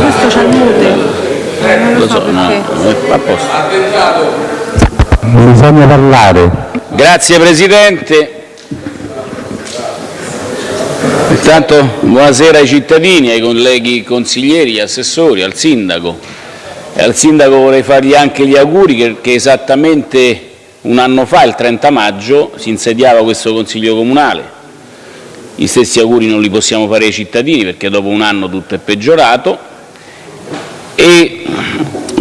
questo c'ha il mute. Non lo so perché. a posto. Bisogna parlare. Grazie Presidente. Intanto buonasera ai cittadini, ai colleghi consiglieri, assessori, al Sindaco. E al Sindaco vorrei fargli anche gli auguri perché esattamente un anno fa, il 30 maggio, si insediava questo Consiglio Comunale. Gli stessi auguri non li possiamo fare ai cittadini perché dopo un anno tutto è peggiorato e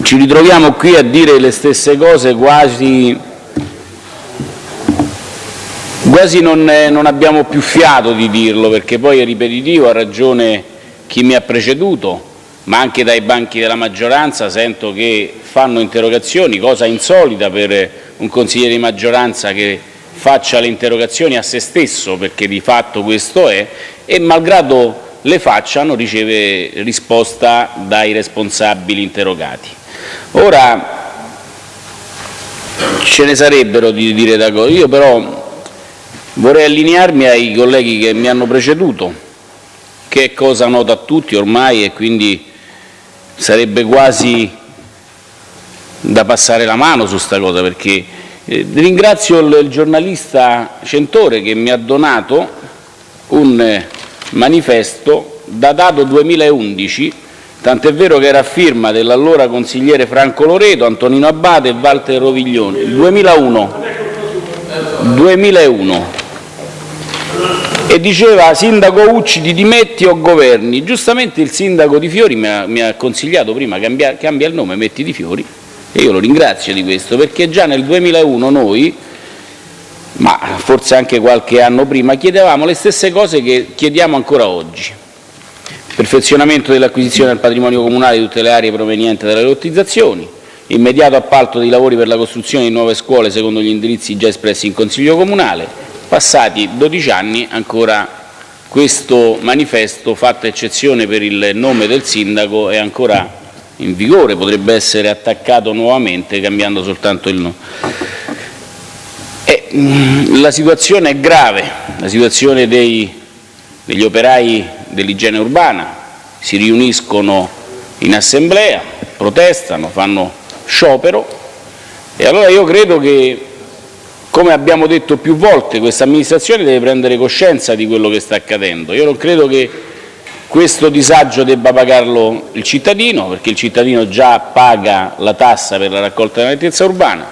ci ritroviamo qui a dire le stesse cose quasi, quasi non, non abbiamo più fiato di dirlo perché poi è ripetitivo, ha ragione chi mi ha preceduto, ma anche dai banchi della maggioranza sento che fanno interrogazioni, cosa insolita per un consigliere di maggioranza che faccia le interrogazioni a se stesso, perché di fatto questo è, e malgrado le faccia non riceve risposta dai responsabili interrogati. Ora ce ne sarebbero di dire da cose, io però vorrei allinearmi ai colleghi che mi hanno preceduto, che è cosa nota a tutti ormai e quindi sarebbe quasi da passare la mano su sta cosa perché eh, ringrazio il, il giornalista Centore che mi ha donato un eh, manifesto datato 2011, tant'è vero che era a firma dell'allora consigliere Franco Loreto, Antonino Abate e Walter Roviglione, il 2001, 2001 e diceva sindaco Ucci ti dimetti o governi. Giustamente il sindaco di Fiori mi ha, mi ha consigliato prima cambia, cambia il nome, metti di Fiori e io lo ringrazio di questo perché già nel 2001 noi ma forse anche qualche anno prima, chiedevamo le stesse cose che chiediamo ancora oggi. Perfezionamento dell'acquisizione del patrimonio comunale di tutte le aree provenienti dalle lottizzazioni, immediato appalto dei lavori per la costruzione di nuove scuole secondo gli indirizzi già espressi in Consiglio Comunale. Passati 12 anni ancora questo manifesto, fatta eccezione per il nome del sindaco, è ancora in vigore, potrebbe essere attaccato nuovamente cambiando soltanto il nome. Mm, la situazione è grave, la situazione dei, degli operai dell'igiene urbana si riuniscono in assemblea, protestano, fanno sciopero e allora io credo che, come abbiamo detto più volte, questa amministrazione deve prendere coscienza di quello che sta accadendo. Io non credo che questo disagio debba pagarlo il cittadino, perché il cittadino già paga la tassa per la raccolta della nettezza urbana,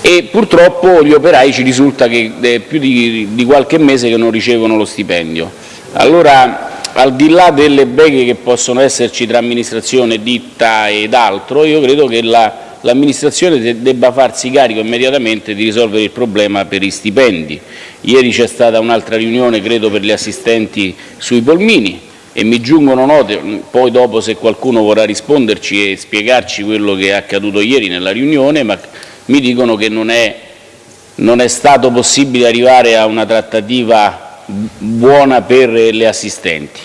e purtroppo gli operai ci risulta che è più di, di qualche mese che non ricevono lo stipendio. Allora, al di là delle beghe che possono esserci tra amministrazione, ditta ed altro, io credo che l'amministrazione la, debba farsi carico immediatamente di risolvere il problema per i stipendi. Ieri c'è stata un'altra riunione, credo, per gli assistenti sui polmini e mi giungono note, poi dopo se qualcuno vorrà risponderci e spiegarci quello che è accaduto ieri nella riunione, ma mi dicono che non è, non è stato possibile arrivare a una trattativa buona per le assistenti.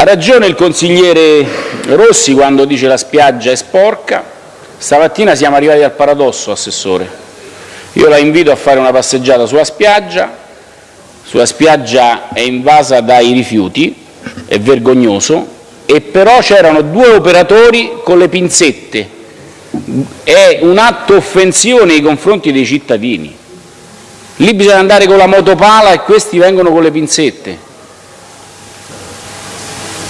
Ha ragione il consigliere Rossi quando dice la spiaggia è sporca. Stamattina siamo arrivati al paradosso, Assessore. Io la invito a fare una passeggiata sulla spiaggia. Sulla spiaggia è invasa dai rifiuti, è vergognoso, e però c'erano due operatori con le pinzette è un atto offensivo nei confronti dei cittadini. Lì bisogna andare con la motopala e questi vengono con le pinzette.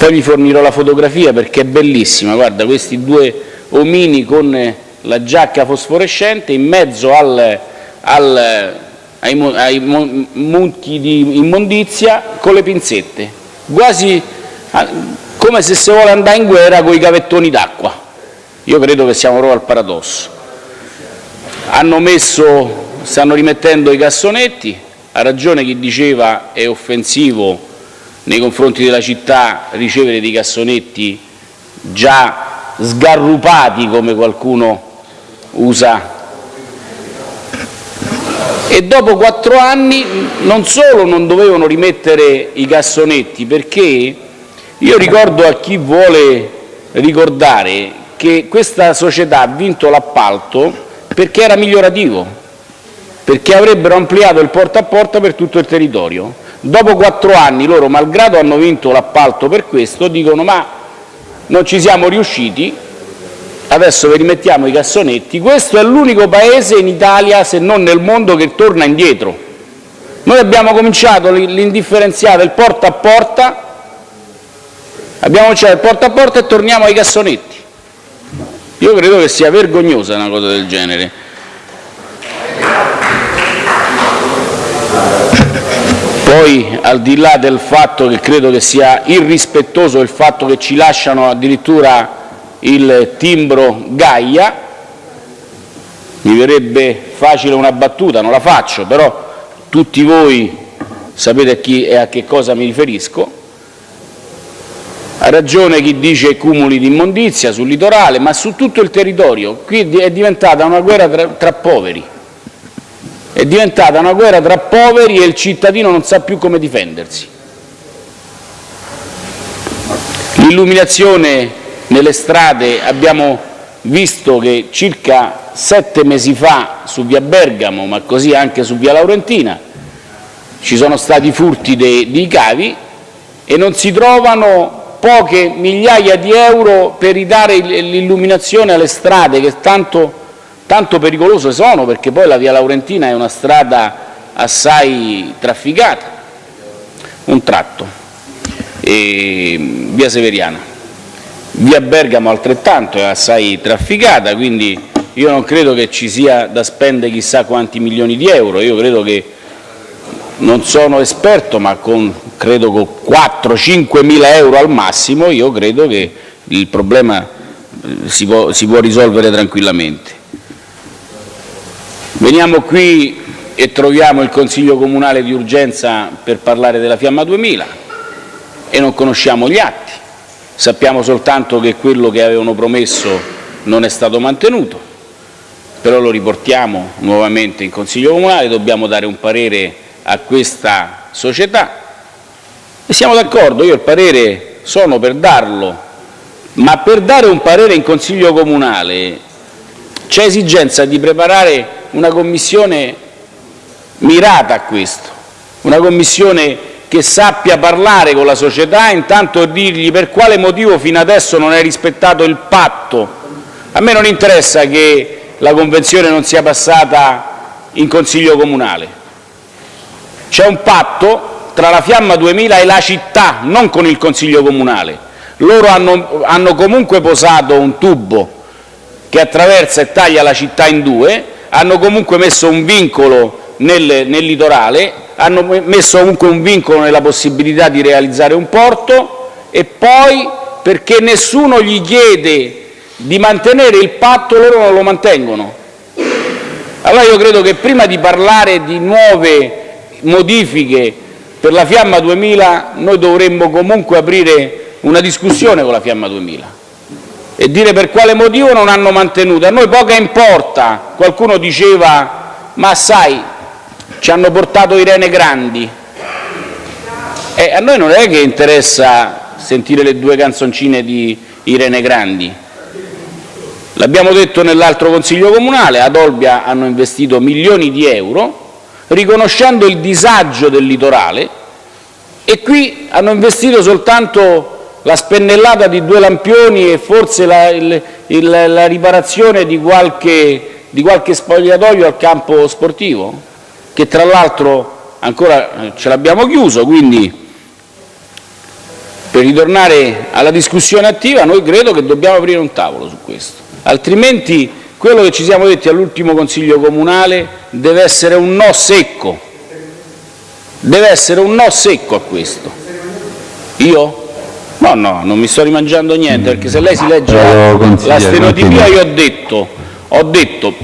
Poi vi fornirò la fotografia perché è bellissima, guarda questi due omini con la giacca fosforescente in mezzo al, al, ai, ai mucchi di immondizia con le pinzette, quasi ah, come se si vuole andare in guerra con i cavettoni d'acqua. Io credo che siamo proprio al paradosso. Hanno messo, stanno rimettendo i cassonetti, ha ragione chi diceva è offensivo nei confronti della città ricevere dei cassonetti già sgarrupati come qualcuno usa e dopo quattro anni non solo non dovevano rimettere i cassonetti perché io ricordo a chi vuole ricordare che questa società ha vinto l'appalto perché era migliorativo, perché avrebbero ampliato il porta a porta per tutto il territorio. Dopo quattro anni loro, malgrado hanno vinto l'appalto per questo, dicono ma non ci siamo riusciti, adesso vi rimettiamo i cassonetti. Questo è l'unico paese in Italia, se non nel mondo, che torna indietro. Noi abbiamo cominciato l'indifferenziata, il porta a porta, abbiamo cominciato il porta a porta e torniamo ai cassonetti. Io credo che sia vergognosa una cosa del genere. Poi, al di là del fatto che credo che sia irrispettoso il fatto che ci lasciano addirittura il timbro Gaia, mi verrebbe facile una battuta, non la faccio, però tutti voi sapete a chi e a che cosa mi riferisco. Ha ragione chi dice cumuli di immondizia sul litorale, ma su tutto il territorio. Qui è diventata una guerra tra, tra poveri. È diventata una guerra tra poveri e il cittadino non sa più come difendersi. L'illuminazione nelle strade abbiamo visto che circa sette mesi fa su via Bergamo, ma così anche su via Laurentina, ci sono stati furti dei cavi e non si trovano poche migliaia di euro per ridare l'illuminazione alle strade che tanto, tanto pericolose sono, perché poi la via Laurentina è una strada assai trafficata. Un tratto. E via Severiana. Via Bergamo altrettanto è assai trafficata, quindi io non credo che ci sia da spendere chissà quanti milioni di euro, io credo che non sono esperto, ma con, credo con 4-5 mila euro al massimo, io credo che il problema eh, si può, si può risolvere tranquillamente. Veniamo qui e troviamo il Consiglio Comunale di urgenza per parlare della Fiamma 2000 e non conosciamo gli atti. Sappiamo soltanto che quello che avevano promesso non è stato mantenuto, però lo riportiamo nuovamente in Consiglio Comunale, dobbiamo dare un parere a questa società e siamo d'accordo, io il parere sono per darlo, ma per dare un parere in Consiglio Comunale c'è esigenza di preparare una commissione mirata a questo, una commissione che sappia parlare con la società intanto dirgli per quale motivo fino adesso non hai rispettato il patto. A me non interessa che la convenzione non sia passata in Consiglio Comunale. C'è un patto tra la Fiamma 2000 e la città, non con il Consiglio Comunale. Loro hanno, hanno comunque posato un tubo che attraversa e taglia la città in due, hanno comunque messo un vincolo nel, nel litorale hanno messo comunque un vincolo nella possibilità di realizzare un porto e poi perché nessuno gli chiede di mantenere il patto loro non lo mantengono. Allora io credo che prima di parlare di nuove modifiche per la Fiamma 2000 noi dovremmo comunque aprire una discussione con la Fiamma 2000 e dire per quale motivo non hanno mantenuto. A noi poca importa, qualcuno diceva ma sai ci hanno portato i rene grandi. E a noi non è che interessa sentire le due canzoncine di Irene Grandi. L'abbiamo detto nell'altro Consiglio Comunale, ad Olbia hanno investito milioni di euro riconoscendo il disagio del litorale e qui hanno investito soltanto la spennellata di due lampioni e forse la, il, il, la riparazione di qualche, di qualche spogliatoio al campo sportivo che tra l'altro ancora eh, ce l'abbiamo chiuso, quindi per ritornare alla discussione attiva noi credo che dobbiamo aprire un tavolo su questo, altrimenti quello che ci siamo detti all'ultimo Consiglio Comunale deve essere un no secco, deve essere un no secco a questo. Io? No, no, non mi sto rimangiando niente, perché se lei si legge la, la stenotipia io ho detto, ho detto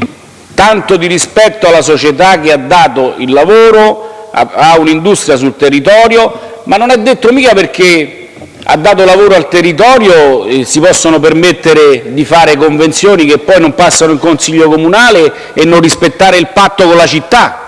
tanto di rispetto alla società che ha dato il lavoro a un'industria sul territorio, ma non è detto mica perché ha dato lavoro al territorio eh, si possono permettere di fare convenzioni che poi non passano in Consiglio Comunale e non rispettare il patto con la città.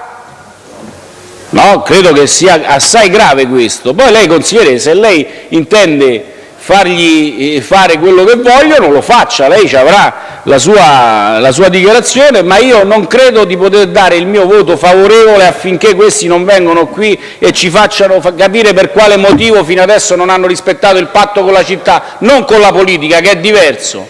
No, credo che sia assai grave questo. Poi lei, consigliere, se lei intende fargli eh, fare quello che vogliono, lo faccia, lei avrà la sua, la sua dichiarazione, ma io non credo di poter dare il mio voto favorevole affinché questi non vengano qui e ci facciano capire per quale motivo fino adesso non hanno rispettato il patto con la città, non con la politica che è diverso,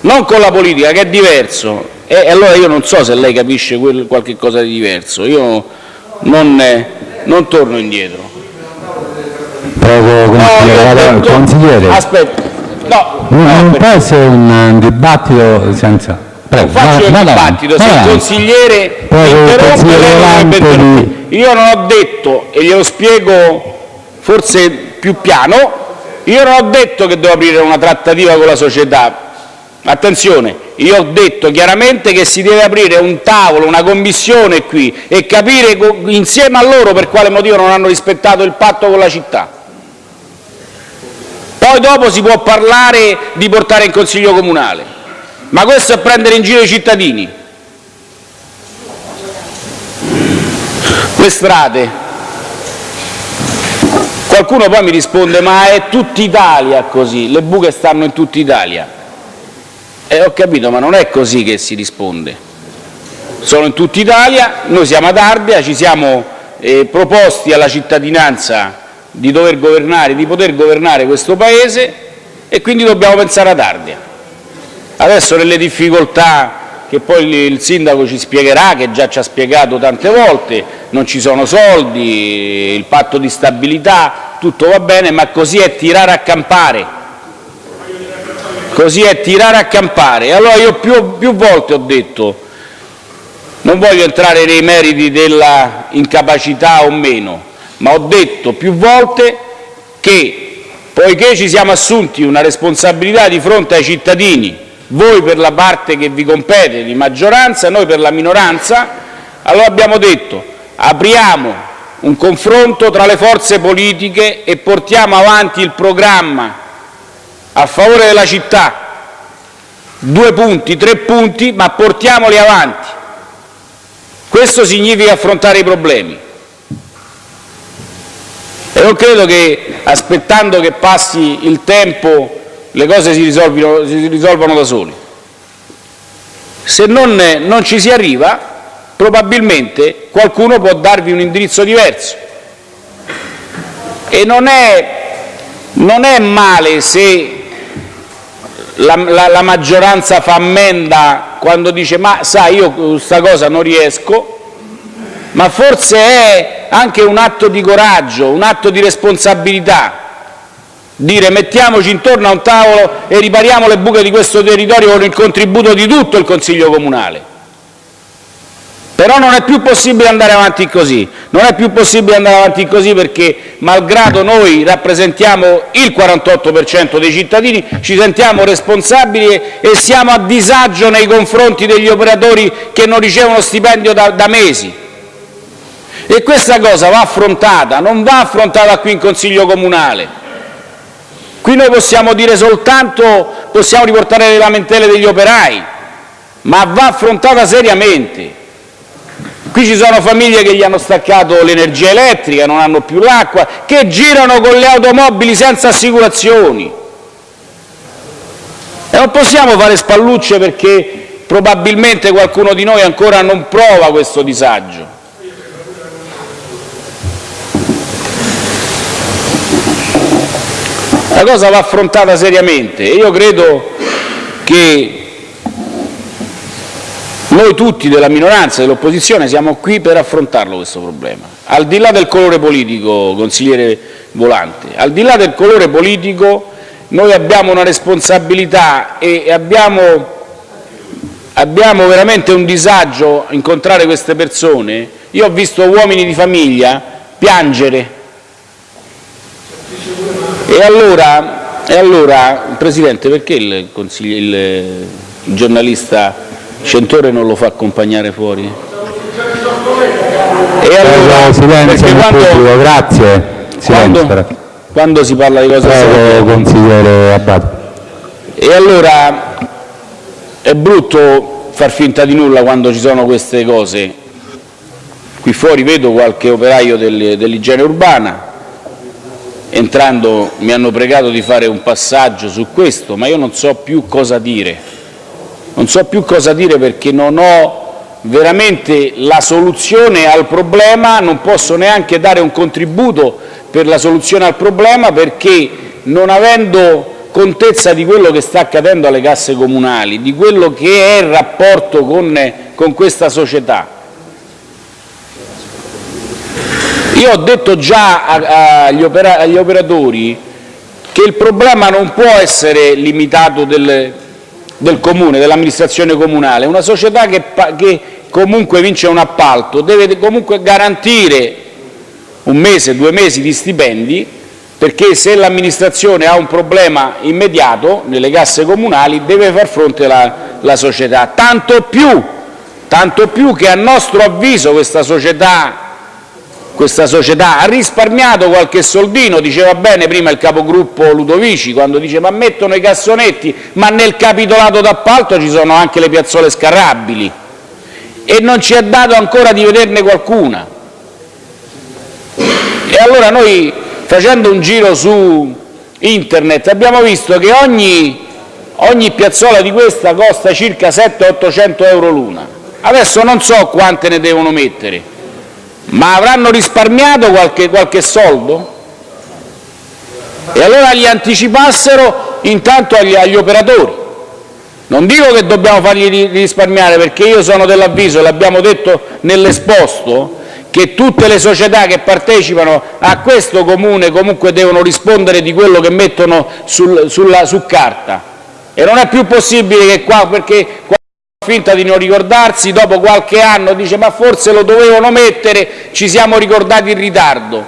non con la politica che è diverso. E allora io non so se lei capisce qualche cosa di diverso, io non, non torno indietro. Prego, consigliere. No, consigliere. Aspetta, no, non, no, non può essere un dibattito senza... Prego, faccio il dibattito, se il consigliere interrompe, lei dovrebbe interrompere. Io non ho detto, e glielo spiego forse più piano, io non ho detto che devo aprire una trattativa con la società. Attenzione, io ho detto chiaramente che si deve aprire un tavolo, una commissione qui e capire insieme a loro per quale motivo non hanno rispettato il patto con la città. Poi dopo si può parlare di portare in consiglio comunale, ma questo è prendere in giro i cittadini. Le strade. Qualcuno poi mi risponde, ma è tutta Italia così, le buche stanno in tutta Italia. E ho capito, ma non è così che si risponde. Sono in tutta Italia, noi siamo ad Ardea, ci siamo eh, proposti alla cittadinanza di dover governare, di poter governare questo Paese e quindi dobbiamo pensare ad Ardea. Adesso nelle difficoltà che poi il sindaco ci spiegherà, che già ci ha spiegato tante volte, non ci sono soldi, il patto di stabilità, tutto va bene, ma così è tirare a campare. Così è tirare a campare. Allora io più, più volte ho detto, non voglio entrare nei meriti della incapacità o meno, ma ho detto più volte che, poiché ci siamo assunti una responsabilità di fronte ai cittadini, voi per la parte che vi compete di maggioranza, noi per la minoranza, allora abbiamo detto apriamo un confronto tra le forze politiche e portiamo avanti il programma a favore della città, due punti, tre punti, ma portiamoli avanti. Questo significa affrontare i problemi. E non credo che aspettando che passi il tempo le cose si, si risolvano da soli. Se non, non ci si arriva, probabilmente qualcuno può darvi un indirizzo diverso. E non è, non è male se la, la- la maggioranza fa ammenda quando dice ma sai io questa cosa non riesco, ma forse è anche un atto di coraggio, un atto di responsabilità, dire mettiamoci intorno a un tavolo e ripariamo le buche di questo territorio con il contributo di tutto il Consiglio comunale. Però non è più possibile andare avanti così, non è più possibile andare avanti così perché, malgrado noi rappresentiamo il 48% dei cittadini, ci sentiamo responsabili e, siamo a disagio nei confronti degli operatori che non ricevono stipendio da, da mesi. E questa cosa va affrontata, non va affrontata qui in Consiglio comunale. Qui noi possiamo dire soltanto, possiamo riportare le lamentele degli operai, ma va affrontata seriamente. Qui ci sono famiglie che gli hanno staccato l'energia elettrica, non hanno più l'acqua, che girano con le automobili senza assicurazioni. E non possiamo fare spallucce perché probabilmente qualcuno di noi ancora non prova questo disagio. La cosa va affrontata seriamente e io credo che noi tutti della minoranza dell'opposizione siamo qui per affrontarlo questo problema. Al di là del colore politico, consigliere Volante, al di là del colore politico noi abbiamo una responsabilità e abbiamo, abbiamo veramente un disagio incontrare queste persone. Io ho visto uomini di famiglia piangere e allora, e allora Presidente, perché il- il giornalista Centore non lo fa accompagnare fuori? E Prego, silenzio perché nel quando, pubblico, grazie. Silenzio, quando, quando si parla di cose serie, Prego, consigliere Abate. e allora è brutto far finta di nulla quando ci sono queste cose. Qui fuori vedo qualche operaio del- dell'igiene urbana, entrando mi hanno pregato di fare un passaggio su questo, ma io non so più cosa dire. Non so più cosa dire perché non ho veramente la soluzione al problema, non posso neanche dare un contributo per la soluzione al problema perché non avendo contezza di quello che sta accadendo alle casse comunali, di quello che è il rapporto con, con questa società, Io ho detto già agli, opera, agli operatori che il problema non può essere limitato del, del comune, dell'amministrazione comunale. Una società che, che comunque vince un appalto deve comunque garantire un mese, due mesi di stipendi perché se l'amministrazione ha un problema immediato nelle casse comunali deve far fronte la, la società. Tanto più, tanto più che a nostro avviso questa società questa società ha risparmiato qualche soldino, diceva bene prima il capogruppo Ludovici, quando dice ma mettono i cassonetti, ma nel capitolato d'appalto ci sono anche le piazzole scarrabili e non ci è dato ancora di vederne qualcuna. E allora noi facendo un giro su internet abbiamo visto che ogni, ogni piazzola di questa costa circa 700-800 euro l'una. Adesso non so quante ne devono mettere, ma avranno risparmiato qualche, qualche soldo? E allora li anticipassero intanto agli, agli operatori. Non dico che dobbiamo fargli risparmiare, perché io sono dell'avviso, l'abbiamo detto nell'esposto, che tutte le società che partecipano a questo Comune comunque devono rispondere di quello che mettono sul, sulla, su carta. E non è più possibile che qua, perché finta di non ricordarsi, dopo qualche anno dice ma forse lo dovevano mettere, ci siamo ricordati in ritardo.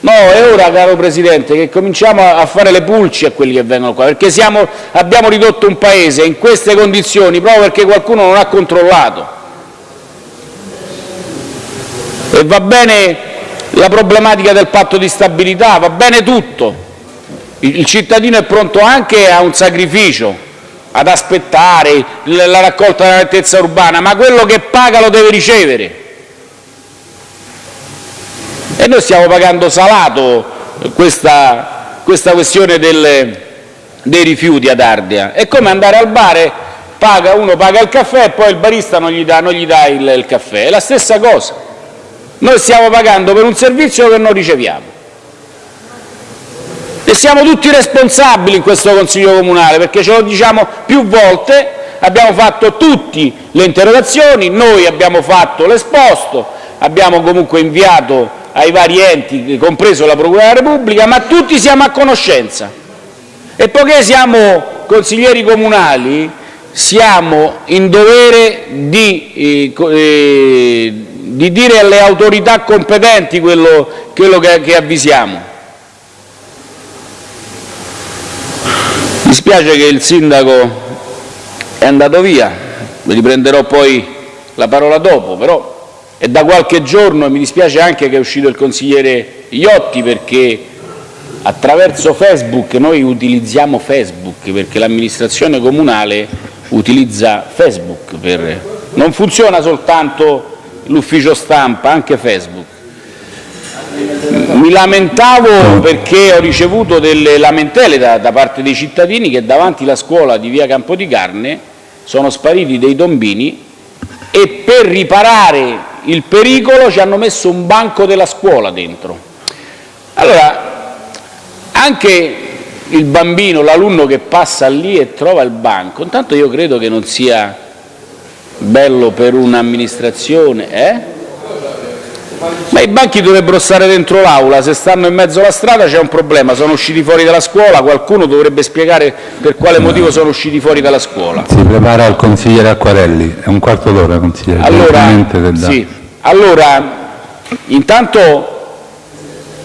No, è ora, caro Presidente, che cominciamo a fare le pulci a quelli che vengono qua, perché siamo, abbiamo ridotto un Paese in queste condizioni proprio perché qualcuno non ha controllato. E va bene la problematica del patto di stabilità, va bene tutto. Il cittadino è pronto anche a un sacrificio, ad aspettare la raccolta della nettezza urbana, ma quello che paga lo deve ricevere. E noi stiamo pagando salato questa, questa questione del, dei rifiuti ad Ardea. È come andare al bar, paga, uno paga il caffè e poi il barista non gli dà, non gli dà il, il caffè. È la stessa cosa. Noi stiamo pagando per un servizio che non riceviamo. E siamo tutti responsabili in questo Consiglio comunale, perché ce lo diciamo più volte, abbiamo fatto tutte le interrogazioni, noi abbiamo fatto l'esposto, abbiamo comunque inviato ai vari enti, compreso la Procura della Repubblica, ma tutti siamo a conoscenza. E poiché siamo consiglieri comunali, siamo in dovere di, eh, eh, di dire alle autorità competenti quello, quello che, che avvisiamo. Mi spiace che il sindaco è andato via, riprenderò poi la parola dopo, però è da qualche giorno e mi dispiace anche che è uscito il consigliere Iotti perché attraverso Facebook noi utilizziamo Facebook perché l'amministrazione comunale utilizza Facebook, per... non funziona soltanto l'ufficio stampa, anche Facebook. Mi lamentavo perché ho ricevuto delle lamentele da, da parte dei cittadini che davanti alla scuola di via Campodicarne sono spariti dei tombini e per riparare il pericolo ci hanno messo un banco della scuola dentro. Allora, anche il bambino, l'alunno che passa lì e trova il banco, intanto io credo che non sia bello per un'amministrazione, eh? Ma i banchi dovrebbero stare dentro l'aula, se stanno in mezzo alla strada c'è un problema, sono usciti fuori dalla scuola, qualcuno dovrebbe spiegare per quale motivo sono usciti fuori dalla scuola. Si prepara il consigliere Acquarelli, è un quarto d'ora consigliere. Allora, sì. allora, intanto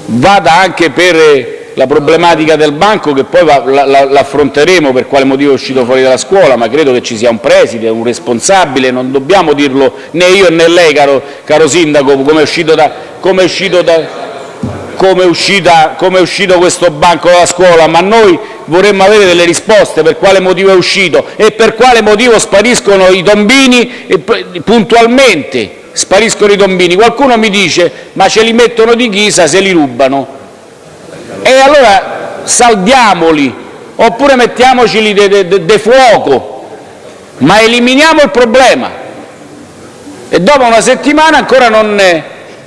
vada anche per la problematica del banco che poi l'affronteremo per quale motivo è uscito fuori dalla scuola, ma credo che ci sia un preside, un responsabile, non dobbiamo dirlo né io né lei, caro, caro Sindaco, come è uscito, da, come è uscito, da, come uscita, come è uscito questo banco dalla scuola, ma noi vorremmo avere delle risposte per quale motivo è uscito e per quale motivo spariscono i tombini puntualmente. Spariscono i tombini. Qualcuno mi dice ma ce li mettono di ghisa se li rubano. E allora saldiamoli, oppure mettiamoceli de, fuoco, ma eliminiamo il problema. E dopo una settimana ancora non è,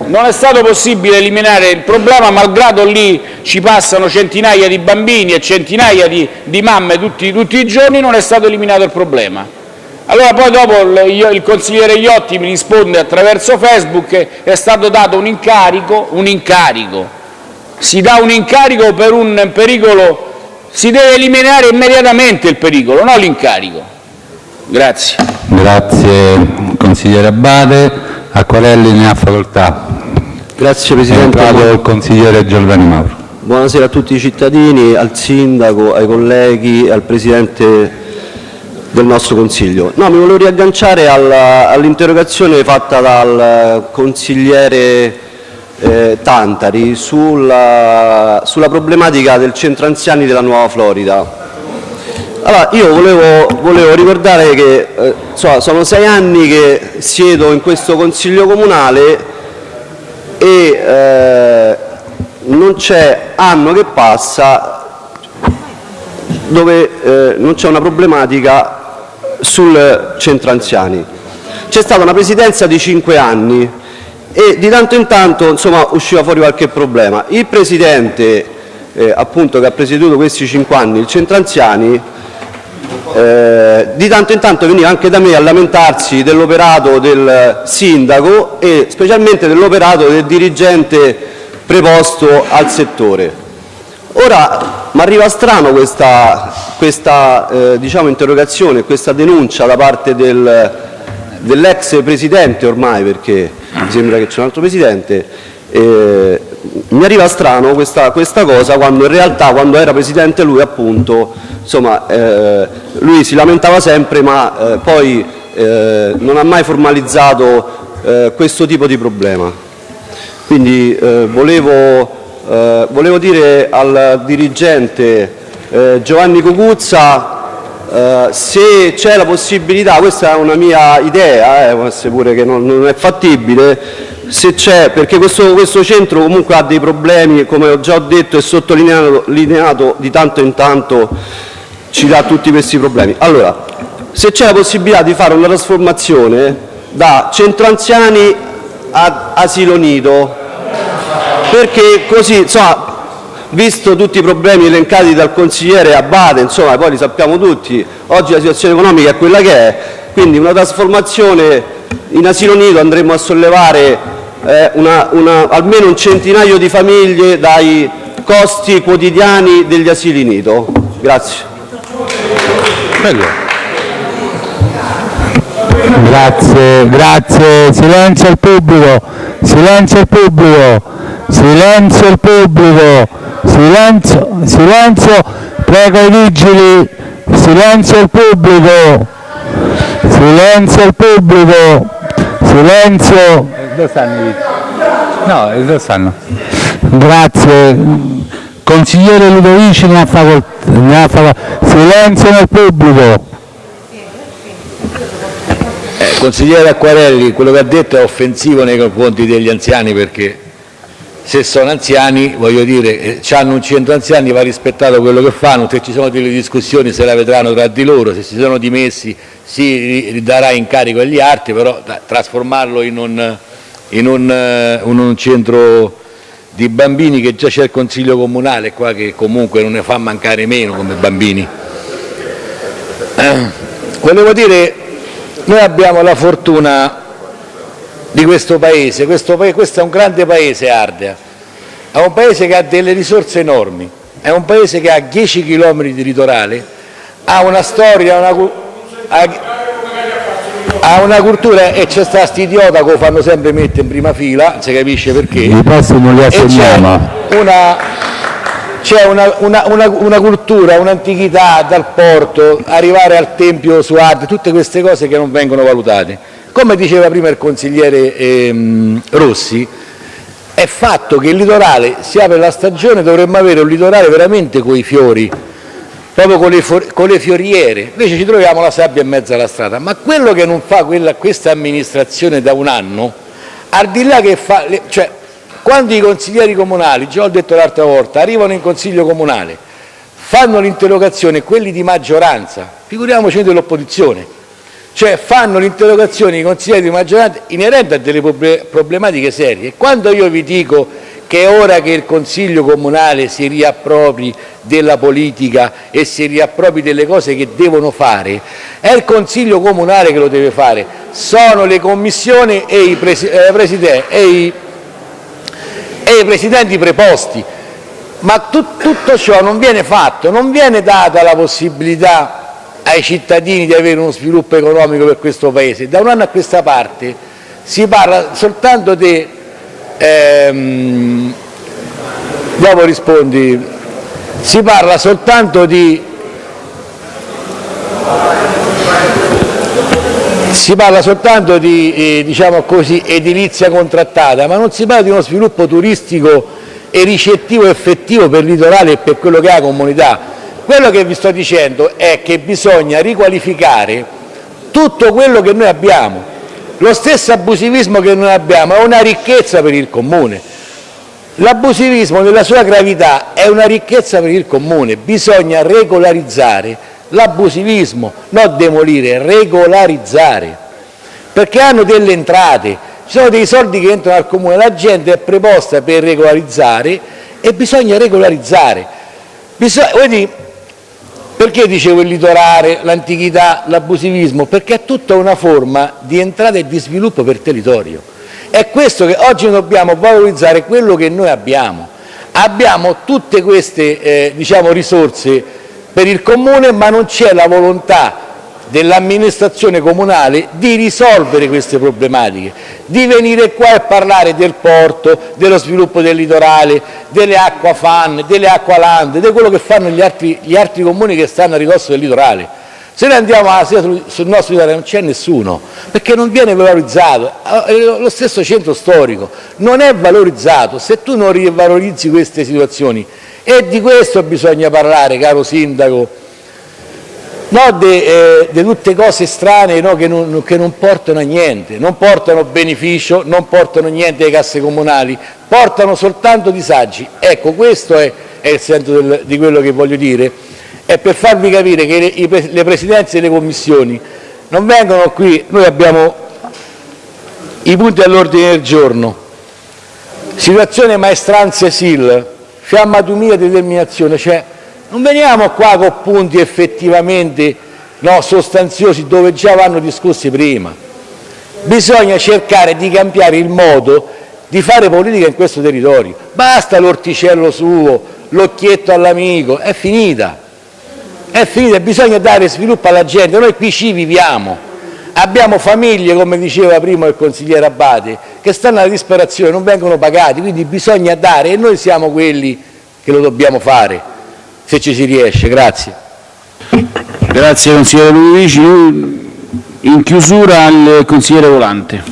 non è stato possibile eliminare il problema, malgrado lì ci passano centinaia di bambini e centinaia di, di mamme tutti, tutti i giorni, non è stato eliminato il problema. Allora poi dopo il, consigliere Iotti mi risponde attraverso Facebook è stato dato un incarico, un incarico, si dà un incarico per un pericolo, si deve eliminare immediatamente il pericolo, non l'incarico. Grazie. Grazie consigliere Abate. Acquarelli ne ha facoltà. Grazie È Presidente. entrato il consigliere Giordani Mauro. Buonasera a tutti i cittadini, al Sindaco, ai colleghi al Presidente del nostro Consiglio. No, mi volevo riagganciare all'interrogazione fatta dal consigliere eh, Tantari sulla, sulla problematica del centro anziani della Nuova Florida. Allora, io volevo, volevo ricordare che eh, insomma, sono sei anni che siedo in questo Consiglio Comunale e eh, non c'è anno che passa dove eh, non c'è una problematica sul centro anziani. C'è stata una presidenza di cinque anni e di tanto in tanto insomma, usciva fuori qualche problema. Il presidente eh, appunto, che ha presieduto questi cinque anni il centro anziani eh, di tanto in tanto veniva anche da me a lamentarsi dell'operato del sindaco e specialmente dell'operato del dirigente preposto al settore. Ora mi arriva strano questa, questa eh, diciamo, interrogazione, questa denuncia da parte del, dell'ex presidente ormai, perché mi sembra che c'è un altro presidente, eh, mi arriva strano questa, questa cosa quando in realtà quando era presidente lui appunto, insomma, eh, lui si lamentava sempre ma eh, poi eh, non ha mai formalizzato eh, questo tipo di problema. Quindi eh, volevo, volevo dire al dirigente Giovanni Cocuzza eh, se c'è la possibilità, questa è una mia idea, eh, può essere pure che non, non è fattibile, se c'è, perché questo, questo centro comunque ha dei problemi, come ho già detto e sottolineato lineato di tanto in tanto ci dà tutti questi problemi. Allora, se c'è la possibilità di fare una trasformazione da centro anziani ad asilo nido, perché così, insomma, visto tutti i problemi elencati dal consigliere insomma, poi li sappiamo tutti, oggi la situazione economica è quella che è, quindi una trasformazione in asilo nido andremo a sollevare eh, una, una, almeno un centinaio di famiglie dai costi quotidiani degli asili nido. Grazie. Grazie, grazie. Silenzio al pubblico. Silenzio al pubblico. Silenzio al pubblico. Silenzio, silenzio. Prego i vigili. Silenzio al pubblico. Silenzio al pubblico. Silenzio. Dove stanno i vigili? No, dove stanno? Grazie. Consigliere Ludovici ne ha facoltà. ne ha facoltà. Silenzio nel pubblico. Eh, Consigliere Acquarelli, quello che ha detto è offensivo nei confronti degli anziani perché se sono anziani, voglio dire, hanno un centro anziani, va rispettato quello che fanno, se ci sono delle discussioni se la vedranno tra di loro, se si sono dimessi si darà incarico agli altri, però da- trasformarlo in un, in un, eh, in un centro di bambini che già c'è il Consiglio Comunale qua che comunque non ne fa mancare meno come bambini. Eh, volevo dire, noi abbiamo la fortuna di questo paese, questo, pa- questo è un grande paese Ardea, è un paese che ha delle risorse enormi, è un paese che ha 10 km di litorale, ha una storia, una, ha, ha una cultura e c'è sta idiota che lo fanno sempre mettere in prima fila, si capisce perché. I posti non li assegniamo. c'è una, una- una- una cultura, un'antichità dal porto, arrivare al Tempio su Arte, tutte queste cose che non vengono valutate. Come diceva prima il consigliere ehm, Rossi, è fatto che il litorale si apre la stagione, dovremmo avere un litorale veramente con i fiori, proprio con le, con le fioriere, invece ci troviamo la sabbia in mezzo alla strada. Ma quello che non fa quella- questa amministrazione da un anno, al di là che fa, le- cioè, quando i consiglieri comunali, già ho detto l'altra volta, arrivano in consiglio comunale, fanno l'interrogazione quelli di maggioranza, figuriamoci dell'opposizione, cioè fanno l'interrogazione i consiglieri di maggioranza inerente a delle problematiche serie. Quando io vi dico che è ora che il Consiglio comunale si riappropri della politica e si riappropri delle cose che devono fare, è il Consiglio comunale che lo deve fare, sono le commissioni e i, presi eh, e i, e i presidenti preposti. Ma tut tutto ciò non viene fatto, non viene data la possibilità ai cittadini di avere uno sviluppo economico per questo Paese. Da un anno a questa parte si parla soltanto di ehm, dopo rispondi, si parla soltanto di si parla soltanto di eh, diciamo così, edilizia contrattata, ma non si parla di uno sviluppo turistico e ricettivo effettivo per il litorale e per quello che è la comunità. Quello che vi sto dicendo è che bisogna riqualificare tutto quello che noi abbiamo, lo stesso abusivismo che noi abbiamo è una ricchezza per il Comune. L'abusivismo nella sua gravità è una ricchezza per il Comune, bisogna regolarizzare l'abusivismo, non demolire, regolarizzare, perché hanno delle entrate, ci sono dei soldi che entrano al Comune, la gente è preposta per regolarizzare e bisogna regolarizzare. Bisogna, perché dicevo il litorale, l'antichità, l'abusivismo? Perché è tutta una forma di entrata e di sviluppo per territorio. È questo che oggi dobbiamo valorizzare quello che noi abbiamo. Abbiamo tutte queste eh, diciamo, risorse per il comune, ma non c'è la volontà dell'amministrazione comunale di risolvere queste problematiche, di venire qua e parlare del porto, dello sviluppo del litorale, delle acquafan, delle acqualand, di quello che fanno gli altri, gli altri comuni che stanno a ridosso del litorale. Se noi andiamo a sul, sul nostro litorale non c'è nessuno, perché non viene valorizzato. Eh, lo stesso centro storico non è valorizzato. Se tu non rivalorizzi queste situazioni, e di questo bisogna parlare, caro Sindaco, no, di eh, tutte cose strane no, che, non, che, non, portano a niente, non portano beneficio, non portano niente alle casse comunali, portano soltanto disagi. Ecco, questo è, è il senso del, di quello che voglio dire, è per farvi capire che le, le presidenze delle commissioni non vengono qui, noi abbiamo i punti all'ordine del giorno, situazione maestranze SIL, fiamma 2000 determinazione, cioè non veniamo qua con punti effettivamente no, sostanziosi dove già vanno discussi prima. Bisogna cercare di cambiare il modo di fare politica in questo territorio. Basta l'orticello suo, l'occhietto all'amico, è finita. È finita, bisogna dare sviluppo alla gente. Noi qui ci viviamo. Abbiamo famiglie, come diceva prima il consigliere Abate, che stanno alla disperazione, non vengono pagati, quindi bisogna dare e noi siamo quelli che lo dobbiamo fare se ci si riesce. Grazie. Grazie consigliere Ludovici. In chiusura al consigliere Volante.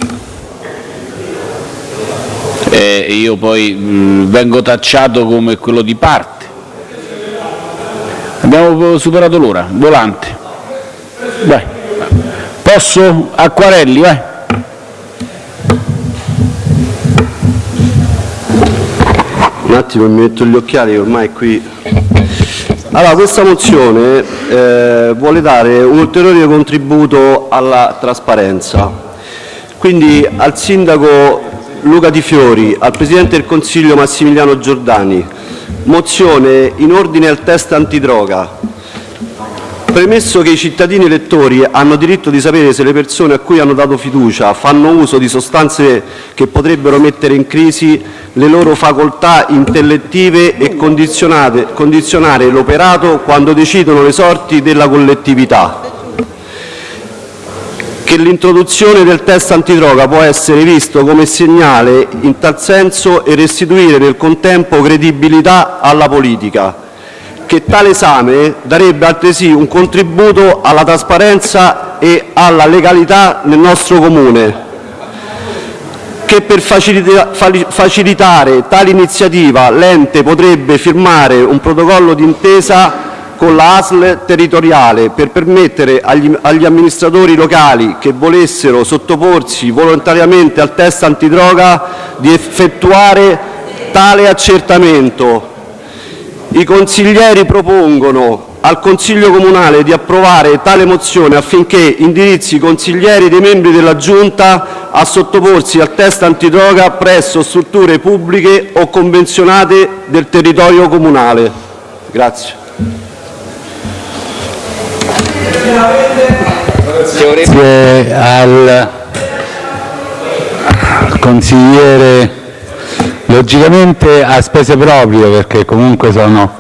Eh, io poi mh, vengo tacciato come quello di parte. Abbiamo superato l'ora. Volante. Vai. Posso? Acquarelli, vai. Un attimo mi metto gli occhiali ormai qui allora, questa mozione eh, vuole dare un ulteriore contributo alla trasparenza. Quindi al sindaco Luca Di Fiori, al presidente del Consiglio Massimiliano Giordani, mozione in ordine al test antidroga. Premesso che i cittadini elettori hanno diritto di sapere se le persone a cui hanno dato fiducia fanno uso di sostanze che potrebbero mettere in crisi le loro facoltà intellettive e condizionare l'operato quando decidono le sorti della collettività, che l'introduzione del test antidroga può essere visto come segnale in tal senso e restituire nel contempo credibilità alla politica che tale esame darebbe altresì un contributo alla trasparenza e alla legalità nel nostro Comune, che per facilitare tale iniziativa l'ente potrebbe firmare un protocollo d'intesa con la ASL territoriale per permettere agli, agli amministratori locali che volessero sottoporsi volontariamente al test antidroga di effettuare tale accertamento. I consiglieri propongono al Consiglio Comunale di approvare tale mozione affinché indirizzi i consiglieri dei membri della Giunta a sottoporsi al test antidroga presso strutture pubbliche o convenzionate del territorio comunale. Grazie. Grazie al consigliere, logicamente a spese proprie perché comunque sono...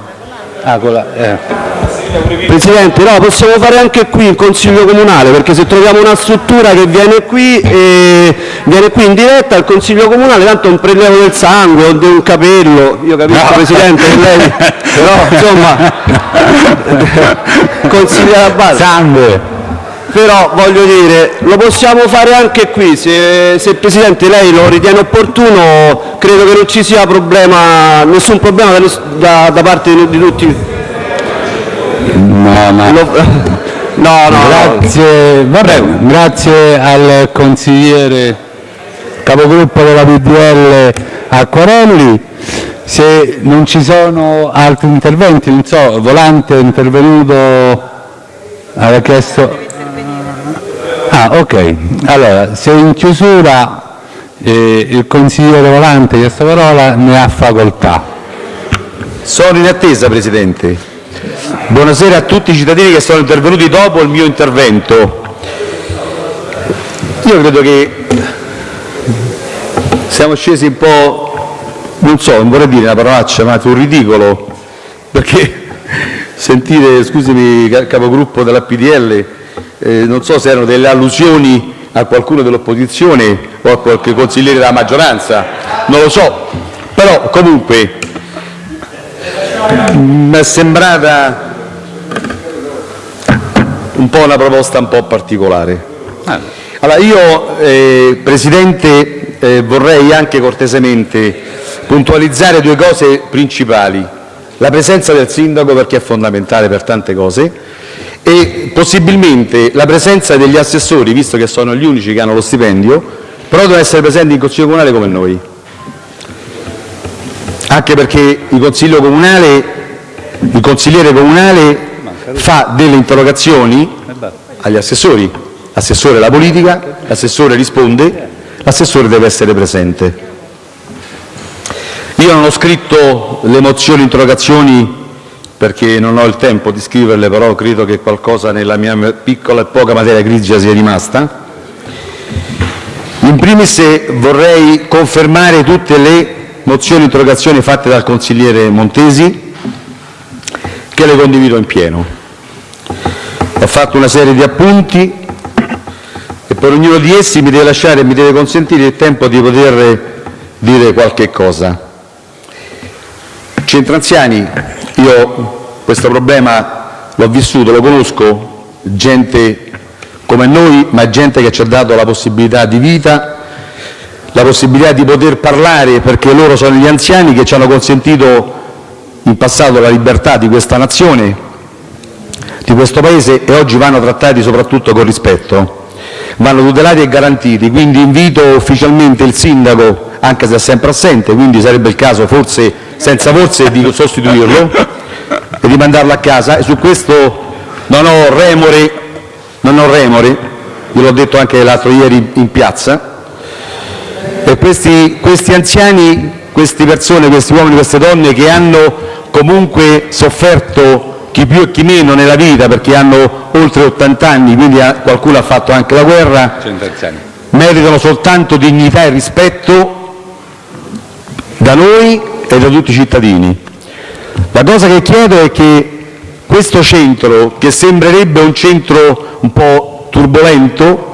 Ah, eh. Presidente, no, possiamo fare anche qui il Consiglio Comunale, perché se troviamo una struttura che viene qui, e viene qui in diretta al Consiglio Comunale, tanto un prelievo del sangue o di un capello, io capisco no. Presidente che lei, però insomma, consiglia la base. Sangue! Però voglio dire, lo possiamo fare anche qui, se, se Presidente lei lo ritiene opportuno, credo che non ci sia problema, nessun problema da, da, parte di, di tutti. No, ma... no, no, grazie, vabbè, grazie al consigliere capogruppo della PDL Acquarelli. Se non ci sono altri interventi, non so, Volante è intervenuto, aveva chiesto... Ah, ok. Allora, se in chiusura eh, il consigliere Volante ha chiesto parola, ne ha facoltà. Sono in attesa, Presidente. Buonasera a tutti i cittadini che sono intervenuti dopo il mio intervento. Io credo che siamo scesi un po', non so, non vorrei dire una parolaccia, ma sul ridicolo, perché sentire, scusami capogruppo della PDL, eh, non so se erano delle allusioni a qualcuno dell'opposizione o a qualche consigliere della maggioranza, non lo so, però comunque mi è sembrata un po' una proposta un po' particolare. Allora, io, eh, Presidente, eh, vorrei anche cortesemente puntualizzare due cose principali. La presenza del Sindaco perché è fondamentale per tante cose e possibilmente la presenza degli assessori, visto che sono gli unici che hanno lo stipendio, però devono essere presenti in Consiglio Comunale come noi. Anche perché il Consiglio Comunale, il consigliere comunale fa delle interrogazioni agli assessori, l'assessore la politica, l'assessore risponde, l'assessore deve essere presente. Io non ho scritto le mozioni interrogazioni perché non ho il tempo di scriverle, però credo che qualcosa nella mia piccola e poca materia grigia sia rimasta. In primis vorrei confermare tutte le mozioni interrogazioni fatte dal consigliere Montesi, che le condivido in pieno. Ho fatto una serie di appunti e per ognuno di essi mi deve lasciare e mi deve consentire il tempo di poter dire qualche cosa. Centro anziani, io questo problema l'ho vissuto, lo conosco, gente come noi, ma gente che ci ha dato la possibilità di vita, la possibilità di poter parlare perché loro sono gli anziani che ci hanno consentito in passato la libertà di questa nazione, di questo Paese e oggi vanno trattati soprattutto con rispetto, vanno tutelati e garantiti. Quindi invito ufficialmente il sindaco, anche se è sempre assente, quindi sarebbe il caso forse, senza forse, di sostituirlo e di mandarlo a casa. E su questo non ho remore, non ho remore, gliel'ho detto anche l'altro ieri in piazza, e questi, questi anziani, queste persone, questi uomini, queste donne che hanno comunque sofferto chi più e chi meno nella vita perché hanno oltre 80 anni, quindi qualcuno ha fatto anche la guerra, meritano soltanto dignità e rispetto da noi e da tutti i cittadini. La cosa che chiedo è che questo centro, che sembrerebbe un centro un po' turbolento,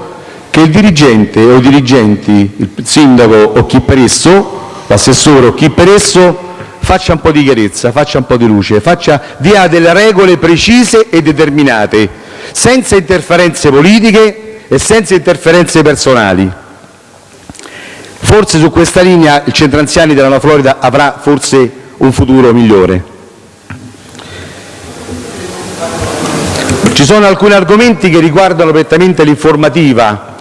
che il dirigente o i dirigenti, il sindaco o chi per esso, l'assessore o chi per esso, faccia un po' di chiarezza, faccia un po' di luce, faccia, dia delle regole precise e determinate, senza interferenze politiche e senza interferenze personali. Forse su questa linea il centro anziani della Florida avrà forse un futuro migliore. Ci sono alcuni argomenti che riguardano prettamente l'informativa.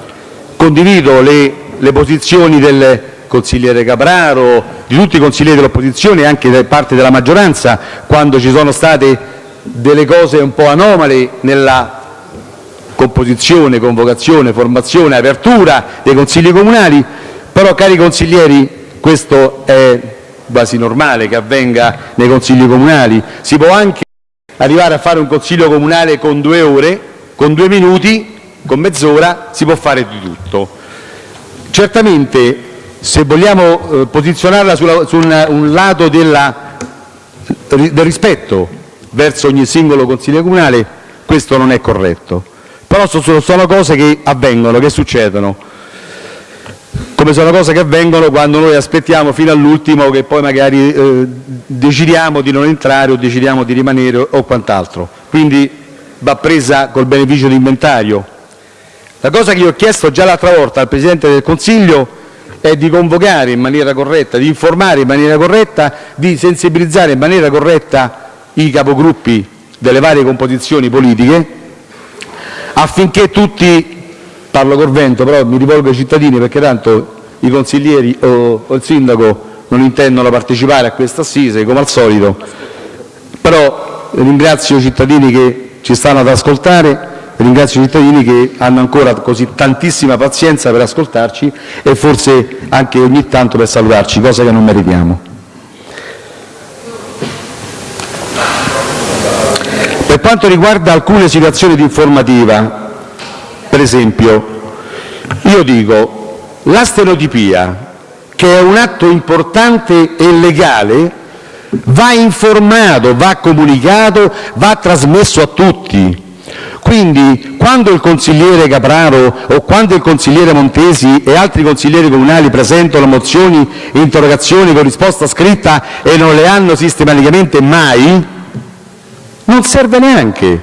Condivido le, le posizioni del consigliere Capraro, di tutti i consiglieri dell'opposizione e anche da parte della maggioranza quando ci sono state delle cose un po' anomale nella composizione, convocazione, formazione, apertura dei consigli comunali, però cari consiglieri questo è quasi normale che avvenga nei consigli comunali, si può anche arrivare a fare un consiglio comunale con due ore, con due minuti, con mezz'ora, si può fare di tutto. Certamente se vogliamo eh, posizionarla sulla, su una, un lato della, del rispetto verso ogni singolo consiglio comunale, questo non è corretto. Però sono, sono cose che avvengono, che succedono come sono cose che avvengono quando noi aspettiamo fino all'ultimo che poi magari eh, decidiamo di non entrare o decidiamo di rimanere o quant'altro. Quindi va presa col beneficio di inventario. La cosa che io ho chiesto già l'altra volta al Presidente del Consiglio è di convocare in maniera corretta, di informare in maniera corretta, di sensibilizzare in maniera corretta i capogruppi delle varie composizioni politiche affinché tutti parlo col vento, però mi rivolgo ai cittadini perché tanto i consiglieri o, il sindaco non intendono partecipare a questa assise, come al solito. Però ringrazio i cittadini che ci stanno ad ascoltare, ringrazio i cittadini che hanno ancora così tantissima pazienza per ascoltarci e forse anche ogni tanto per salutarci, cosa che non meritiamo. Per quanto riguarda alcune situazioni di informativa, per esempio, io dico, la stenotipia, che è un atto importante e legale, va informato, va comunicato, va trasmesso a tutti. Quindi quando il consigliere Capraro o quando il consigliere Montesi e altri consiglieri comunali presentano mozioni e interrogazioni con risposta scritta e non le hanno sistematicamente mai, non serve neanche,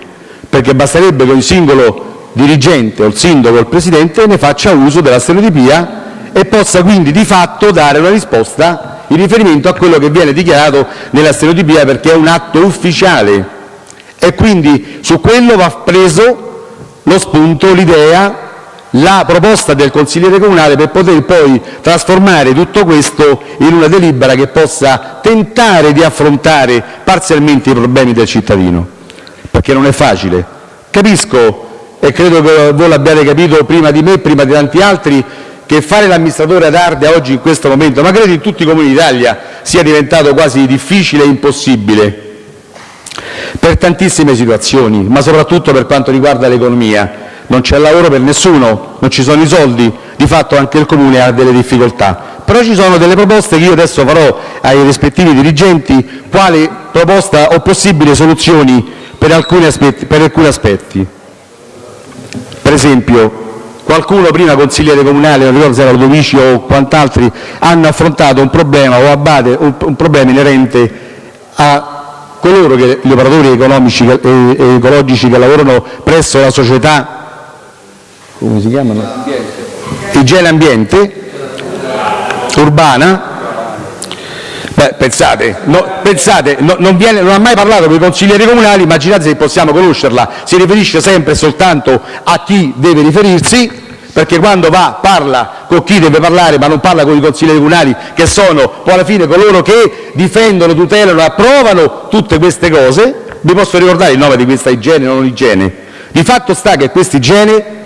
perché basterebbe che un singolo dirigente o il sindaco o il presidente ne faccia uso della stereotipia e possa quindi di fatto dare una risposta in riferimento a quello che viene dichiarato nella stereotipia perché è un atto ufficiale e quindi su quello va preso lo spunto, l'idea, la proposta del consigliere comunale per poter poi trasformare tutto questo in una delibera che possa tentare di affrontare parzialmente i problemi del cittadino, perché non è facile. Capisco e credo che voi l'abbiate capito prima di me prima di tanti altri, che fare l'amministratore ad Ardea oggi in questo momento, ma credo in tutti i comuni d'Italia, sia diventato quasi difficile e impossibile per tantissime situazioni, ma soprattutto per quanto riguarda l'economia. Non c'è lavoro per nessuno, non ci sono i soldi, di fatto anche il Comune ha delle difficoltà. Però ci sono delle proposte che io adesso farò ai rispettivi dirigenti, quali proposta o possibili soluzioni per alcuni aspetti. Per alcuni aspetti. Per esempio, qualcuno prima, consigliere comunale, non ricordo se era Ludovici o quant'altri, hanno affrontato un problema o Abate un, problema inerente a coloro che gli operatori economici e ecologici che lavorano presso la società come si chiamano? Igiene Ambiente urbana pensate, no, pensate no, non, ha mai parlato con i consiglieri comunali, immaginate se possiamo conoscerla, si riferisce sempre soltanto a chi deve riferirsi, perché quando va parla con chi deve parlare ma non parla con i consiglieri comunali che sono poi alla fine coloro che difendono, tutelano approvano tutte queste cose, vi posso ricordare il nome di questa igiene o non igiene, di fatto sta che questa igiene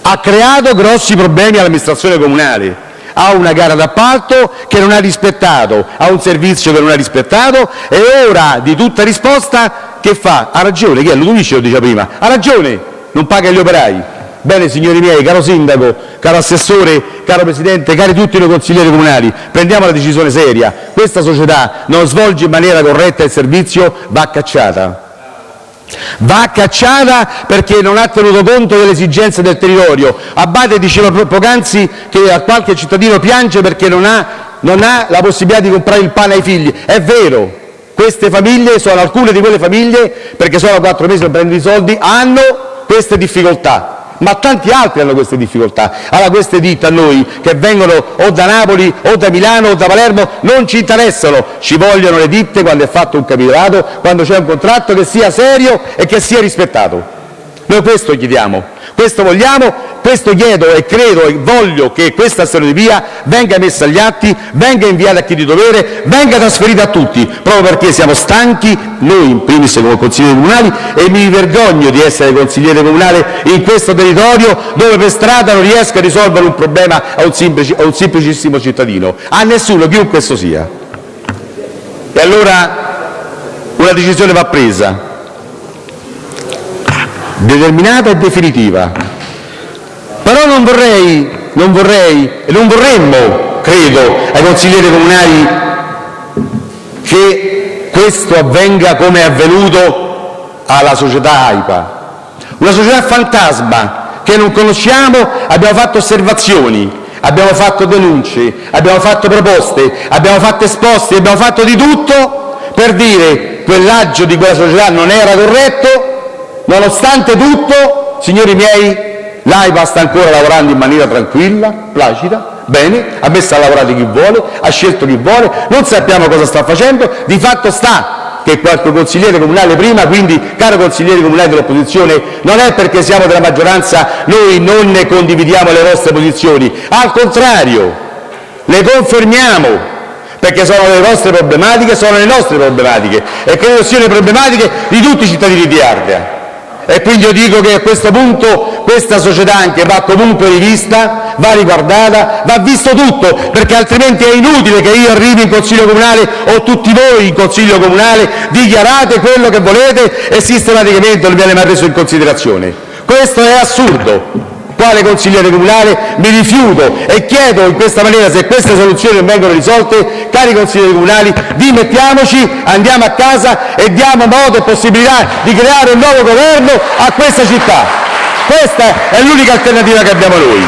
ha creato grossi problemi all'amministrazione comunale, ha una gara d'appalto che non ha rispettato, ha un servizio che non ha rispettato e ora di tutta risposta che fa? Ha ragione, chi è? Ludovici lo diceva prima, ha ragione, non paga gli operai. Bene signori miei, caro sindaco, caro assessore, caro presidente, cari tutti noi consiglieri comunali, prendiamo la decisione seria, questa società non svolge in maniera corretta il servizio, va cacciata Va cacciata perché non ha tenuto conto delle esigenze del territorio. Abate diceva poc'anzi che qualche cittadino piange perché non ha, non ha la possibilità di comprare il pane ai figli. È vero, queste famiglie sono alcune di quelle famiglie, perché sono quattro mesi per prendere i soldi, hanno queste difficoltà. Ma tanti altri hanno queste difficoltà. Allora queste ditte a noi che vengono o da Napoli o da Milano o da Palermo non ci interessano, ci vogliono le ditte quando è fatto un capitolato, quando c'è un contratto che sia serio e che sia rispettato. Noi questo chiediamo, questo vogliamo, questo chiedo e credo e voglio che questa stereotipia venga messa agli atti, venga inviata a chi di dovere, venga trasferita a tutti, proprio perché siamo stanchi, noi in primis come consiglieri comunali, e mi vergogno di essere consigliere comunale in questo territorio dove per strada non riesco a risolvere un problema a un, semplice, a un semplicissimo cittadino, a nessuno, chiunque esso sia. E allora una decisione va presa, determinata e definitiva. Però non vorrei, non vorrei e non vorremmo, credo, ai consiglieri comunali che questo avvenga come è avvenuto alla società AIPA. Una società fantasma che non conosciamo, abbiamo fatto osservazioni, abbiamo fatto denunce, abbiamo fatto proposte, abbiamo fatto esposti, abbiamo fatto di tutto per dire quell'aggio di quella società non era corretto Nonostante tutto, signori miei, l'AIPA sta ancora lavorando in maniera tranquilla, placida, bene, ha messo a lavorare chi vuole, ha scelto chi vuole, non sappiamo cosa sta facendo, di fatto sta che qualche consigliere comunale prima, quindi caro consigliere comunale dell'opposizione, non è perché siamo della maggioranza noi non ne condividiamo le vostre posizioni, al contrario, le confermiamo, perché sono le vostre problematiche, sono le nostre problematiche e credo siano le problematiche di tutti i cittadini di Ardea. E quindi io dico che a questo punto questa società anche va comunque rivista, va riguardata, va visto tutto, perché altrimenti è inutile che io arrivi in Consiglio comunale o tutti voi in Consiglio comunale dichiarate quello che volete e sistematicamente non viene mai preso in considerazione. Questo è assurdo quale consigliere comunale mi rifiuto e chiedo in questa maniera, se queste soluzioni non vengono risolte, cari consiglieri comunali, dimettiamoci, andiamo a casa e diamo modo e possibilità di creare un nuovo governo a questa città. Questa è l'unica alternativa che abbiamo noi.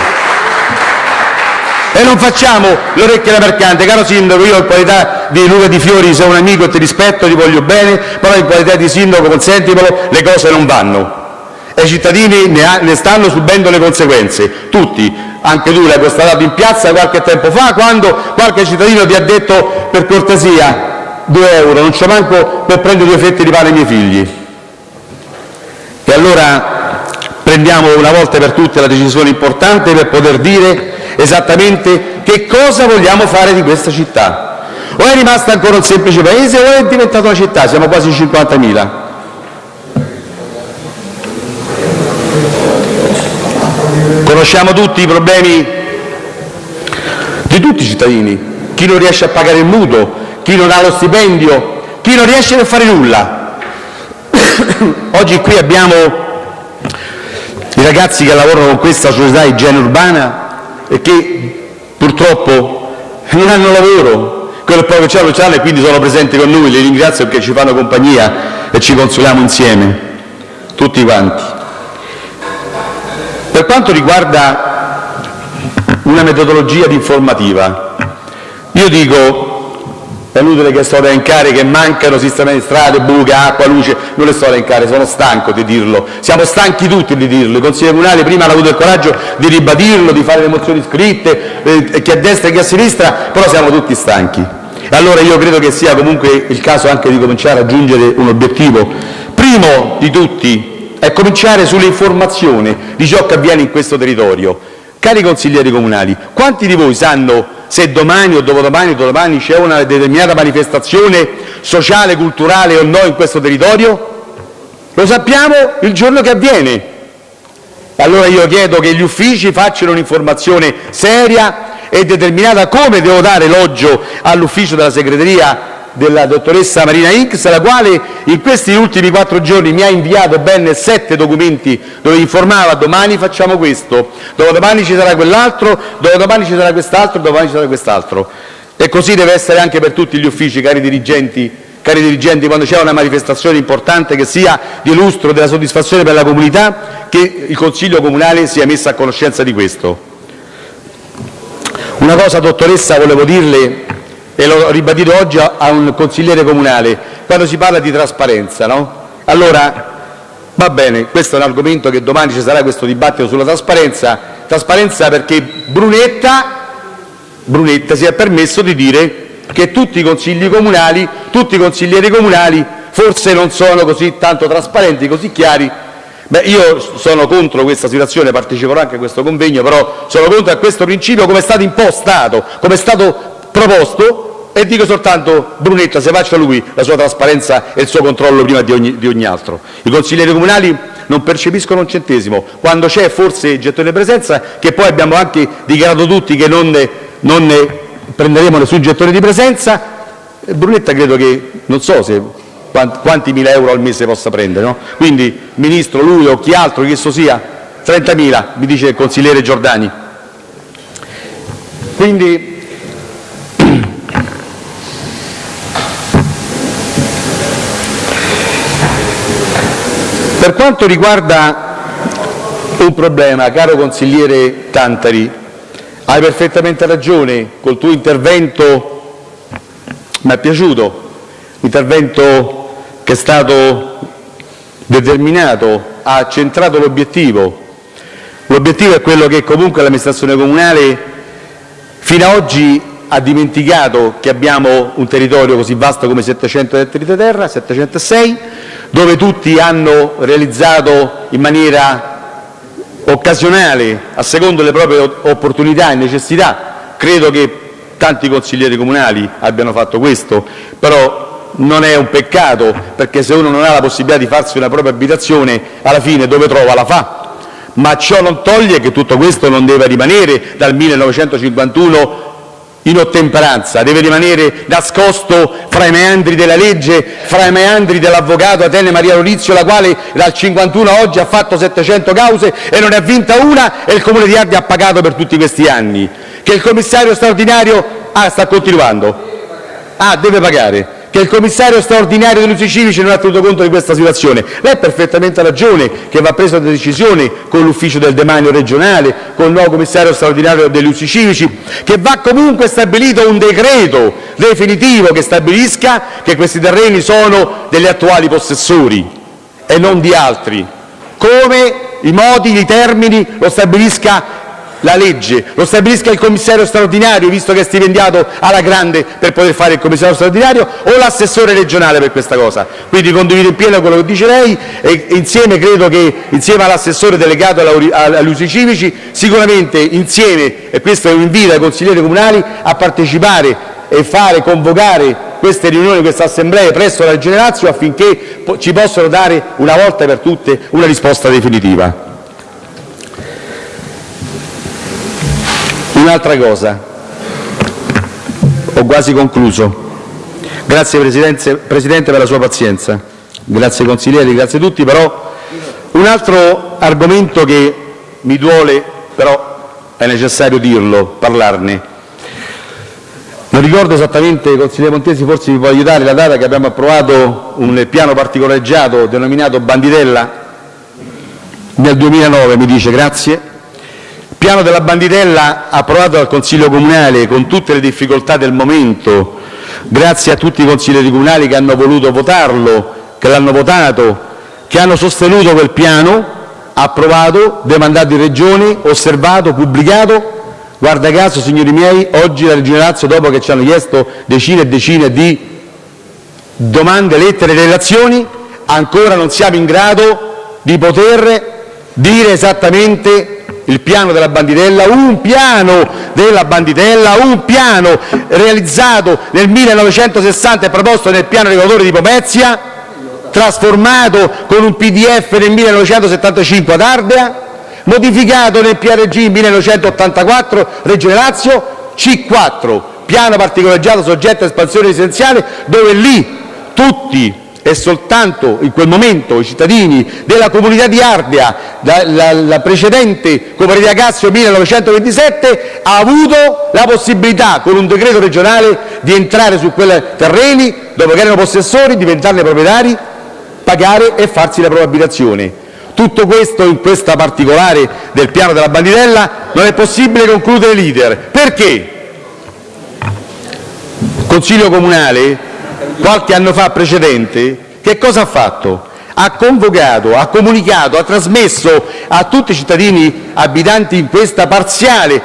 E non facciamo l'orecchia da mercante. Caro Sindaco, io in qualità di Luca Di Fiori sono un amico e ti rispetto, ti voglio bene, però in qualità di Sindaco, consentimelo, le cose non vanno e i cittadini ne, stanno subendo le conseguenze, tutti. Anche tu l'hai constatato in piazza qualche tempo fa, quando qualche cittadino ti ha detto per cortesia 2 euro, non c'è manco per prendere due fette di pane ai miei figli. E allora prendiamo una volta per tutte la decisione importante per poter dire esattamente che cosa vogliamo fare di questa città. O è rimasta ancora un semplice paese o è diventata una città, siamo quasi 50.000. Conosciamo tutti i problemi di tutti i cittadini, chi non riesce a pagare il mutuo, chi non ha lo stipendio, chi non riesce a fare nulla. Oggi qui abbiamo i ragazzi che lavorano con questa società igiene urbana e che purtroppo non hanno lavoro, quello proprio che c'hanno ce e quindi sono presenti con noi, li ringrazio perché ci fanno compagnia e ci consoliamo insieme, tutti quanti. Per quanto riguarda una metodologia di informativa, io dico, è inutile che sto a elencare che mancano sistemi di strade, buche, acqua, luce, non le sto a elencare, sono stanco di dirlo, siamo stanchi tutti di dirlo, il Consiglio Comunale prima hanno avuto il coraggio di ribadirlo, di fare le mozioni scritte, eh, chi a destra e chi a sinistra, però siamo tutti stanchi. Allora io credo che sia comunque il caso anche di cominciare a raggiungere un obiettivo, primo di tutti è cominciare sull'informazione di ciò che avviene in questo territorio. Cari consiglieri comunali, quanti di voi sanno se domani o dopodomani o dopodomani c'è una determinata manifestazione sociale, culturale o no in questo territorio? Lo sappiamo il giorno che avviene. Allora io chiedo che gli uffici facciano un'informazione seria e determinata come devo dare elogio all'ufficio della segreteria della dottoressa Marina X, la quale in questi ultimi quattro giorni mi ha inviato ben sette documenti dove informava domani facciamo questo, dopodomani ci sarà quell'altro, dopodomani ci sarà quest'altro, domani ci sarà quest'altro. E così deve essere anche per tutti gli uffici, cari dirigenti, cari dirigenti quando c'è una manifestazione importante che sia di lustro, della soddisfazione per la comunità, che il Consiglio Comunale sia messo a conoscenza di questo. Una cosa, dottoressa, volevo dirle e l'ho ribadito oggi a un consigliere comunale, quando si parla di trasparenza. No? Allora, Va bene, questo è un argomento che domani ci sarà questo dibattito sulla trasparenza, trasparenza perché Brunetta, Brunetta si è permesso di dire che tutti i consigli comunali, tutti i consiglieri comunali forse non sono così tanto trasparenti, così chiari. Beh, io sono contro questa situazione, parteciperò anche a questo convegno, però sono contro a questo principio come è stato impostato, come è stato proposto e dico soltanto Brunetta se faccia lui la sua trasparenza e il suo controllo prima di ogni, di ogni altro. I consiglieri comunali non percepiscono un centesimo, quando c'è forse il gettone presenza, che poi abbiamo anche dichiarato tutti che non, non ne prenderemo nessun gettone di presenza, Brunetta credo che, non so se quanti mila euro al mese possa prendere, no? quindi Ministro, lui o chi altro che esso sia, 30.000 mi dice il consigliere Giordani. Quindi Per quanto riguarda un problema, caro consigliere Tantari, hai perfettamente ragione, col tuo intervento mi è piaciuto, intervento che è stato determinato, ha centrato l'obiettivo. L'obiettivo è quello che comunque l'amministrazione comunale fino ad oggi ha dimenticato che abbiamo un territorio così vasto come 700 ettari di terra, 706, dove tutti hanno realizzato in maniera occasionale, a secondo le proprie opportunità e necessità. Credo che tanti consiglieri comunali abbiano fatto questo, però non è un peccato, perché se uno non ha la possibilità di farsi una propria abitazione, alla fine dove trova la fa. Ma ciò non toglie che tutto questo non deve rimanere dal 1951 in ottemperanza, deve rimanere nascosto fra i meandri della legge, fra i meandri dell'avvocato Atene Maria Lorizio, la quale dal 51 a oggi ha fatto 700 cause e non ne ha vinta una e il Comune di Ardea ha pagato per tutti questi anni. Che il commissario straordinario... Ah, sta continuando. Ah, deve pagare che il commissario straordinario degli usi civici non ha tenuto conto di questa situazione. Lei ha perfettamente ragione che va presa una decisione con l'ufficio del demanio regionale, con il nuovo commissario straordinario degli usi civici, che va comunque stabilito un decreto definitivo che stabilisca che questi terreni sono degli attuali possessori e non di altri, come i modi, i termini lo stabilisca la legge, lo stabilisca il commissario straordinario, visto che è stipendiato alla grande per poter fare il commissario straordinario, o l'assessore regionale per questa cosa. Quindi condivido in pieno quello che dice lei e insieme credo che insieme all'assessore delegato agli usi civici, sicuramente insieme, e questo è un invito ai consiglieri comunali, a partecipare e fare convocare queste riunioni, queste assemblee presso la Regione Lazio affinché ci possano dare una volta per tutte una risposta definitiva. Un'altra cosa, ho quasi concluso. Grazie Presidente per la sua pazienza, grazie consiglieri, grazie a tutti, però un altro argomento che mi duole, però è necessario dirlo, parlarne. Non ricordo esattamente, consigliere Montesi, forse mi può aiutare la data che abbiamo approvato un piano particolareggiato denominato Banditella nel 2009, mi dice, grazie, piano della Banditella approvato dal Consiglio comunale con tutte le difficoltà del momento, grazie a tutti i consiglieri comunali che hanno voluto votarlo, che l'hanno votato, che hanno sostenuto quel piano, approvato, demandato in Regione, osservato, pubblicato. Guarda caso, signori miei, oggi la Regione Lazio, dopo che ci hanno chiesto decine e decine di domande, lettere e relazioni, ancora non siamo in grado di poter dire esattamente il piano della Banditella, un piano della Banditella, un piano realizzato nel 1960 e proposto nel piano regolatore di Pomezia, trasformato con un PDF nel 1975 ad Ardea, modificato nel PRG 1984 Regione Lazio, C4, piano particolareggiato soggetto a espansione residenziale, dove lì tutti e soltanto in quel momento i cittadini della comunità di Ardea, la precedente cooperativa Cassio 1927, ha avuto la possibilità, con un decreto regionale, di entrare su quei terreni, dopo che erano possessori, diventarne proprietari, pagare e farsi la propria abitazione. Tutto questo in questa particolare del piano della Banditella non è possibile concludere l'iter. Perché? Consiglio Comunale qualche anno fa precedente, che cosa ha fatto? ha convocato, ha comunicato, ha trasmesso a tutti i cittadini abitanti in questa parziale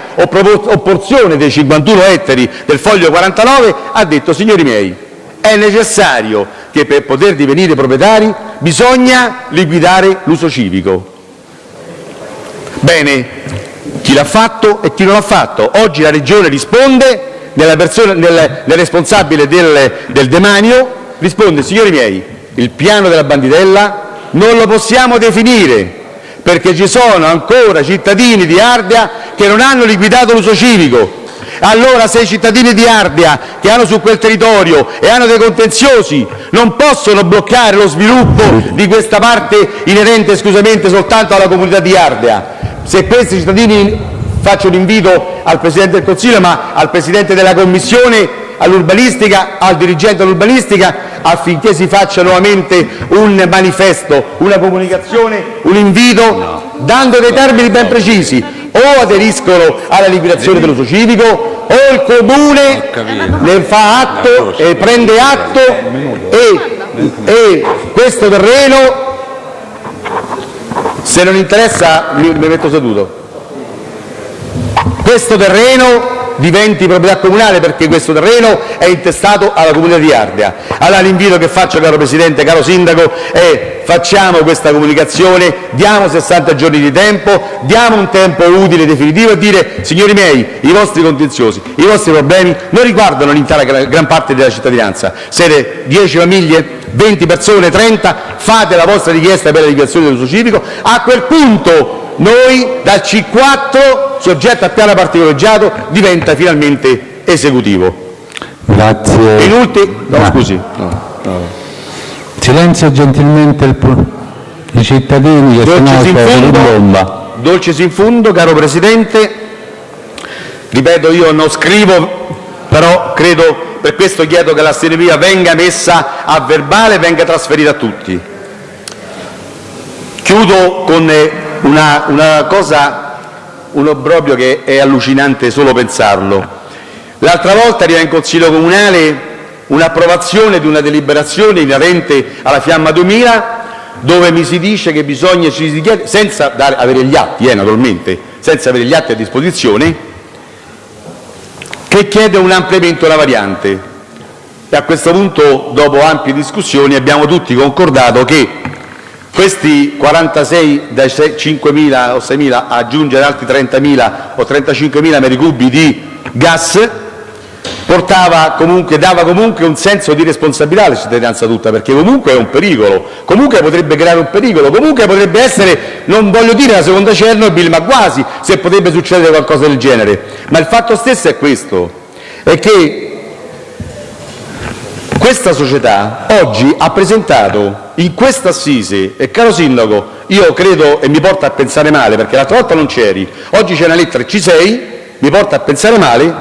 porzione dei 51 ettari del foglio 49, ha detto signori miei, è necessario che per poter divenire proprietari bisogna liquidare l'uso civico. Bene, chi l'ha fatto e chi non l'ha fatto. Oggi la Regione risponde persona, nel, nel responsabile del, del demanio, risponde signori miei, il piano della Banditella non lo possiamo definire perché ci sono ancora cittadini di Ardea che non hanno liquidato l'uso civico. Allora se i cittadini di Ardea che hanno su quel territorio e hanno dei contenziosi non possono bloccare lo sviluppo di questa parte inerente esclusivamente soltanto alla comunità di Ardea, se questi cittadini faccio un invito al Presidente del Consiglio, ma al Presidente della Commissione all'urbanistica, al dirigente dell'urbanistica, affinché si faccia nuovamente un manifesto, una comunicazione, un invito, dando dei termini ben precisi. O aderiscono alla liquidazione dell'uso civico o il Comune ne fa atto e prende atto e, e questo terreno, se non interessa mi metto seduto questo terreno diventi proprietà comunale perché questo terreno è intestato alla comunità di Ardea. Allora l'invito che faccio, caro Presidente, caro Sindaco, è facciamo questa comunicazione, diamo 60 giorni di tempo, diamo un tempo utile e definitivo e dire signori miei, i vostri contenziosi, i vostri problemi non riguardano l'intera gran parte della cittadinanza. Siete 10 famiglie, 20 persone, 30, fate la vostra richiesta per la liquidazione dell'uso civico, a quel punto noi dal C4, soggetto a piano particolareggiato, diventa finalmente esecutivo. Grazie. In ultimo, no, ah. scusi. No, no. Silenzio gentilmente il, i cittadini che sono in bomba. Dolces in fondo, caro Presidente, ripeto io non scrivo, però credo, per questo chiedo che la steneria venga messa a verbale e venga trasferita a tutti. Chiudo con una, una cosa, un obbrobrio che è allucinante solo pensarlo. L'altra volta arriva in Consiglio Comunale un'approvazione di una deliberazione inerente alla Fiamma 2000 dove mi si dice che bisogna, si chiede, senza dare, avere gli atti, eh, naturalmente, senza avere gli atti a disposizione, che chiede un ampliamento della variante. E a questo punto, dopo ampie discussioni, abbiamo tutti concordato che questi 46 dai 5.000 o 6.000 aggiungere altri 30.000 o 35.000 metri cubi di gas comunque, dava comunque un senso di responsabilità alla cittadinanza tutta, perché comunque è un pericolo, comunque potrebbe creare un pericolo, comunque potrebbe essere, non voglio dire la seconda Chernobyl, ma quasi, se potrebbe succedere qualcosa del genere. Ma il fatto stesso è questo, è che questa società oggi ha presentato in questa assise, e caro Sindaco, io credo e mi porta a pensare male, perché l'altra volta non c'eri, oggi c'è una lettera C6, mi porta a pensare male,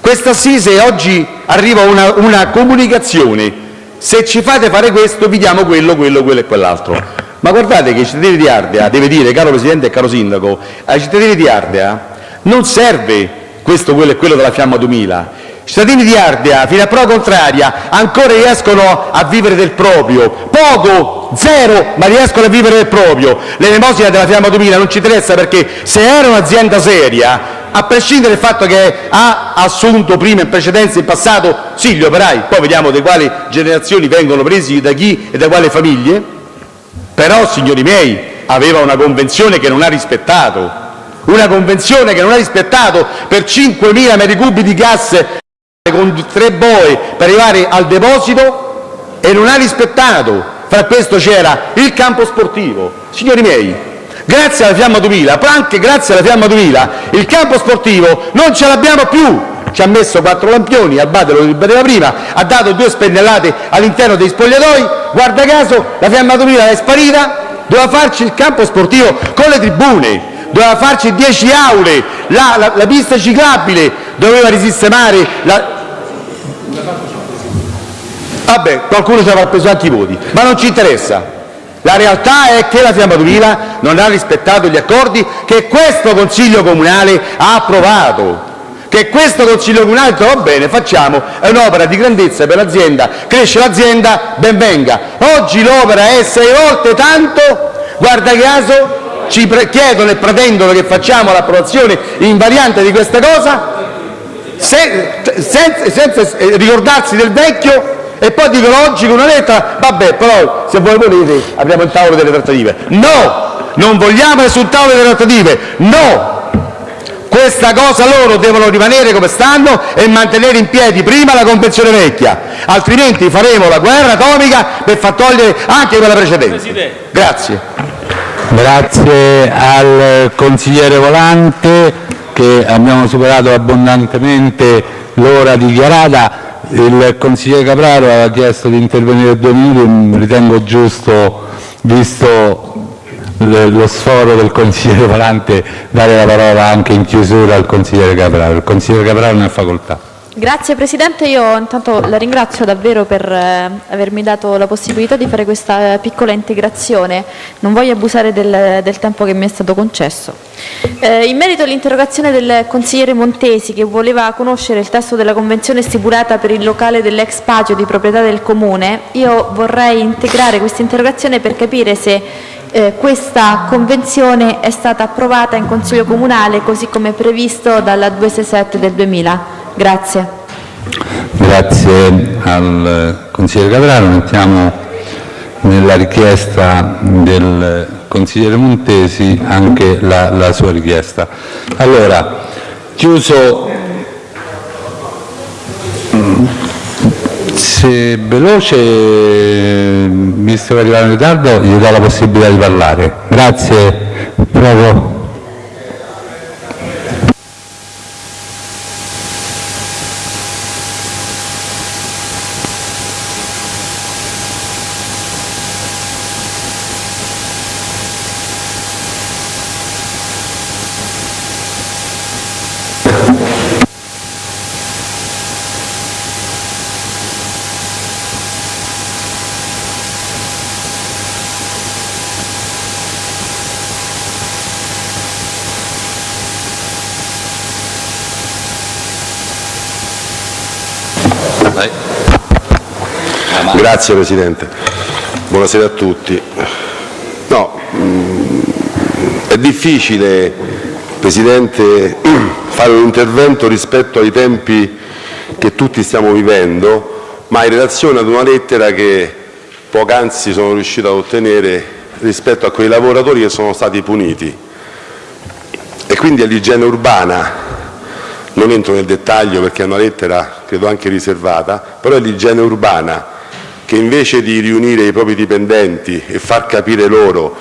questa assise oggi arriva una, una comunicazione, se ci fate fare questo vi diamo quello, quello, quello e quell'altro. Ma guardate che i cittadini di Ardea, deve dire, caro Presidente e caro Sindaco, ai cittadini di Ardea non serve questo, quello e quello della Fiamma 2000, cittadini di Ardea, fino a prova contraria, ancora riescono a vivere del proprio, poco, zero, ma riescono a vivere del proprio. L'elemosina della Fiamma 2000 non ci interessa perché se era un'azienda seria, a prescindere dal fatto che ha assunto prima in precedenza in passato sì gli operai, poi vediamo da quali generazioni vengono presi da chi e da quali famiglie, però signori miei aveva una convenzione che non ha rispettato, una convenzione che non ha rispettato per 5.000 metri cubi di gas con tre boe per arrivare al deposito e non ha rispettato. Fra questo c'era il campo sportivo. Signori miei, grazie alla Fiamma 2000, però anche grazie alla Fiamma 2000, il campo sportivo non ce l'abbiamo più. Ci ha messo quattro lampioni, Albate lo ribadeva prima, ha dato due spennellate all'interno dei spogliatoi, guarda caso la Fiamma 2000 è sparita, doveva farci il campo sportivo con le tribune, doveva farci 10 aule, la, la, pista ciclabile, doveva risistemare la... Vabbè, qualcuno ci avrà preso anche i voti, ma non ci interessa. La realtà è che la Fiamma 2000 non ha rispettato gli accordi che questo Consiglio Comunale ha approvato. che questo Consiglio comunale ha detto va bene, facciamo, è un'opera di grandezza per l'azienda, cresce l'azienda, ben venga. Oggi l'opera è sei volte tanto, guarda caso ci chiedono e pretendono che facciamo l'approvazione invariante di questa cosa senza, senza ricordarsi del vecchio e poi dicono oggi con una lettera vabbè però se voi volete apriamo il tavolo delle trattative. No, non vogliamo nessun tavolo delle trattative, no! Questa cosa loro devono rimanere come stanno e mantenere in piedi prima la convenzione vecchia, altrimenti faremo la guerra atomica per far togliere anche quella precedente. Grazie. Grazie al consigliere Volante che abbiamo superato abbondantemente l'ora dichiarata. Il consigliere Capraro aveva chiesto di intervenire due minuti, ritengo giusto, visto lo sforo del consigliere Volante, dare la parola anche in chiusura al consigliere Capraro. Il consigliere Capraro ne ha facoltà. Grazie Presidente, io intanto la ringrazio davvero per eh, avermi dato la possibilità di fare questa piccola integrazione, non voglio abusare del, del tempo che mi è stato concesso. Eh, in merito all'interrogazione del consigliere Montesi che voleva conoscere il testo della convenzione stipulata per il locale dell'ex Pagio di proprietà del Comune, io vorrei integrare questa interrogazione per capire se eh, questa convenzione è stata approvata in Consiglio Comunale così come previsto dalla 267 del 2000. Grazie. Grazie al consigliere Capraro. Mettiamo nella richiesta del consigliere Montesi anche la, la sua richiesta. Allora, chiuso se veloce, visto che arriva in ritardo, gli do la possibilità di parlare. Grazie. Prego. Grazie Presidente, buonasera a tutti. No, mm, è difficile, Presidente, fare un intervento rispetto ai tempi che tutti stiamo vivendo, ma in relazione ad una lettera che poc'anzi sono riuscito ad ottenere rispetto a quei lavoratori che sono stati puniti. E quindi all'igiene urbana, non entro nel dettaglio perché è una lettera credo anche riservata, però è l'igiene urbana che invece di riunire i propri dipendenti e far capire loro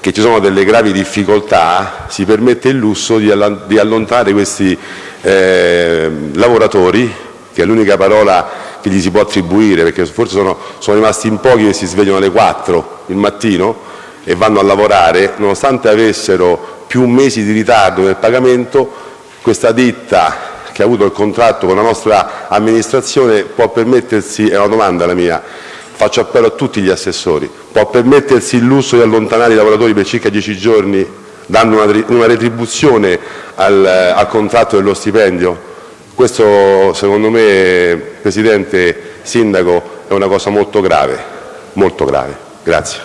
che ci sono delle gravi difficoltà, si permette il lusso di allontanare questi eh, lavoratori, che è l'unica parola che gli si può attribuire, perché forse sono, sono rimasti in pochi che si svegliano alle 4 il mattino e vanno a lavorare, nonostante avessero più mesi di ritardo nel pagamento, questa ditta che ha avuto il contratto con la nostra amministrazione può permettersi, è una domanda la mia, faccio appello a tutti gli assessori, può permettersi il lusso di allontanare i lavoratori per circa dieci giorni dando una, retribuzione al, al contratto dello stipendio? Questo secondo me, Presidente, Sindaco, è una cosa molto grave, molto grave. Grazie.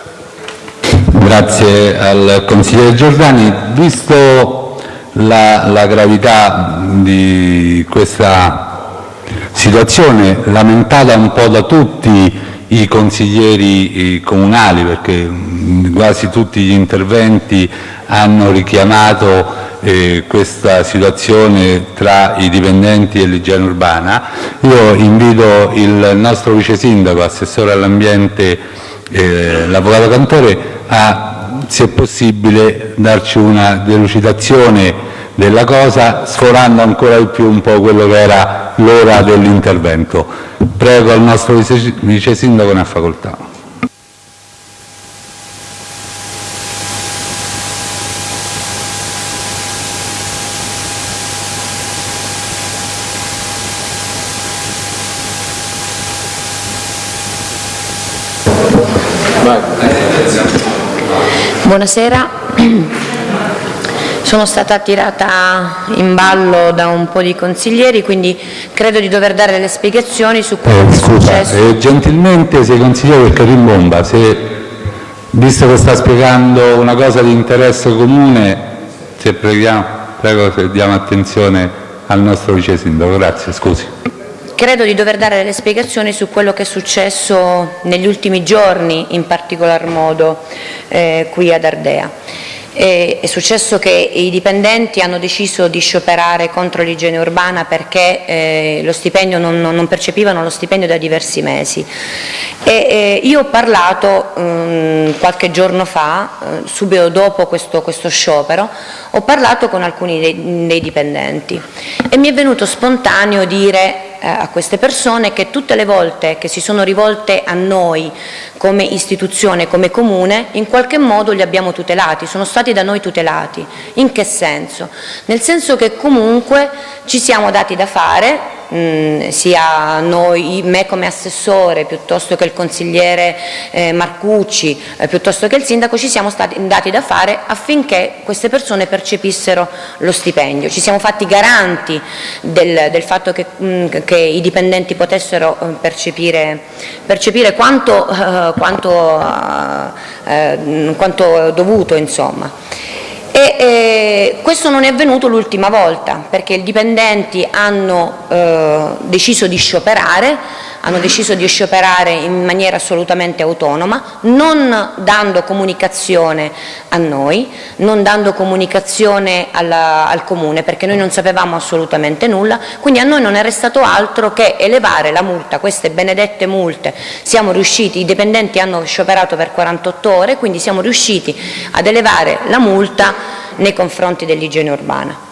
Grazie al consigliere Giordani. Visto la, la gravità di questa situazione, lamentata un po' da tutti i consiglieri comunali, perché mm, quasi tutti gli interventi hanno richiamato eh, questa situazione tra i dipendenti e l'igiene urbana. Io invito il nostro vice sindaco, assessore all'ambiente, eh, l'avvocato Cantore, a, se possibile, darci una delucidazione della cosa, sforando ancora di più un po' quello che era l'ora dell'intervento. Prego il nostro vice, vice sindaco, ne ha facoltà. Buonasera. Sono stata tirata in ballo da un po' di consiglieri, quindi credo di dover dare delle spiegazioni su quello che è Scusa, successo. eh, gentilmente se consigliere perché rimbomba, se, visto che sta spiegando una cosa di interesse comune, se preghiamo, prego se diamo attenzione al nostro vice sindaco. Grazie, scusi. Credo di dover dare delle spiegazioni su quello che è successo negli ultimi giorni, in particolar modo eh, qui ad Ardea. È successo che i dipendenti hanno deciso di scioperare contro l'igiene urbana perché eh, non, non percepivano lo stipendio da diversi mesi. E, eh, io ho parlato ehm, qualche giorno fa, eh, subito dopo questo, questo sciopero, ho parlato con alcuni dei, dei dipendenti e mi è venuto spontaneo dire a queste persone che tutte le volte che si sono rivolte a noi come istituzione, come comune, in qualche modo li abbiamo tutelati, sono stati da noi tutelati. In che senso? Nel senso che comunque ci siamo dati da fare, mh, sia noi, me come assessore, piuttosto che il consigliere eh, Marcucci, eh, piuttosto che il sindaco, ci siamo stati dati da fare affinché queste persone percepissero lo stipendio. Ci siamo fatti garanti del, del fatto che, mh, che i dipendenti potessero eh, percepire, percepire quanto, eh, quanto, eh, quanto dovuto. Insomma. E, eh, questo non è avvenuto l'ultima volta perché i dipendenti hanno eh, deciso di scioperare, hanno deciso di scioperare in maniera assolutamente autonoma, non dando comunicazione a noi, non dando comunicazione alla, al Comune perché noi non sapevamo assolutamente nulla, quindi a noi non è restato altro che elevare la multa, queste benedette multe, siamo riusciti, i dipendenti hanno scioperato per 48 ore, quindi siamo riusciti ad elevare la multa nei confronti dell'igiene urbana.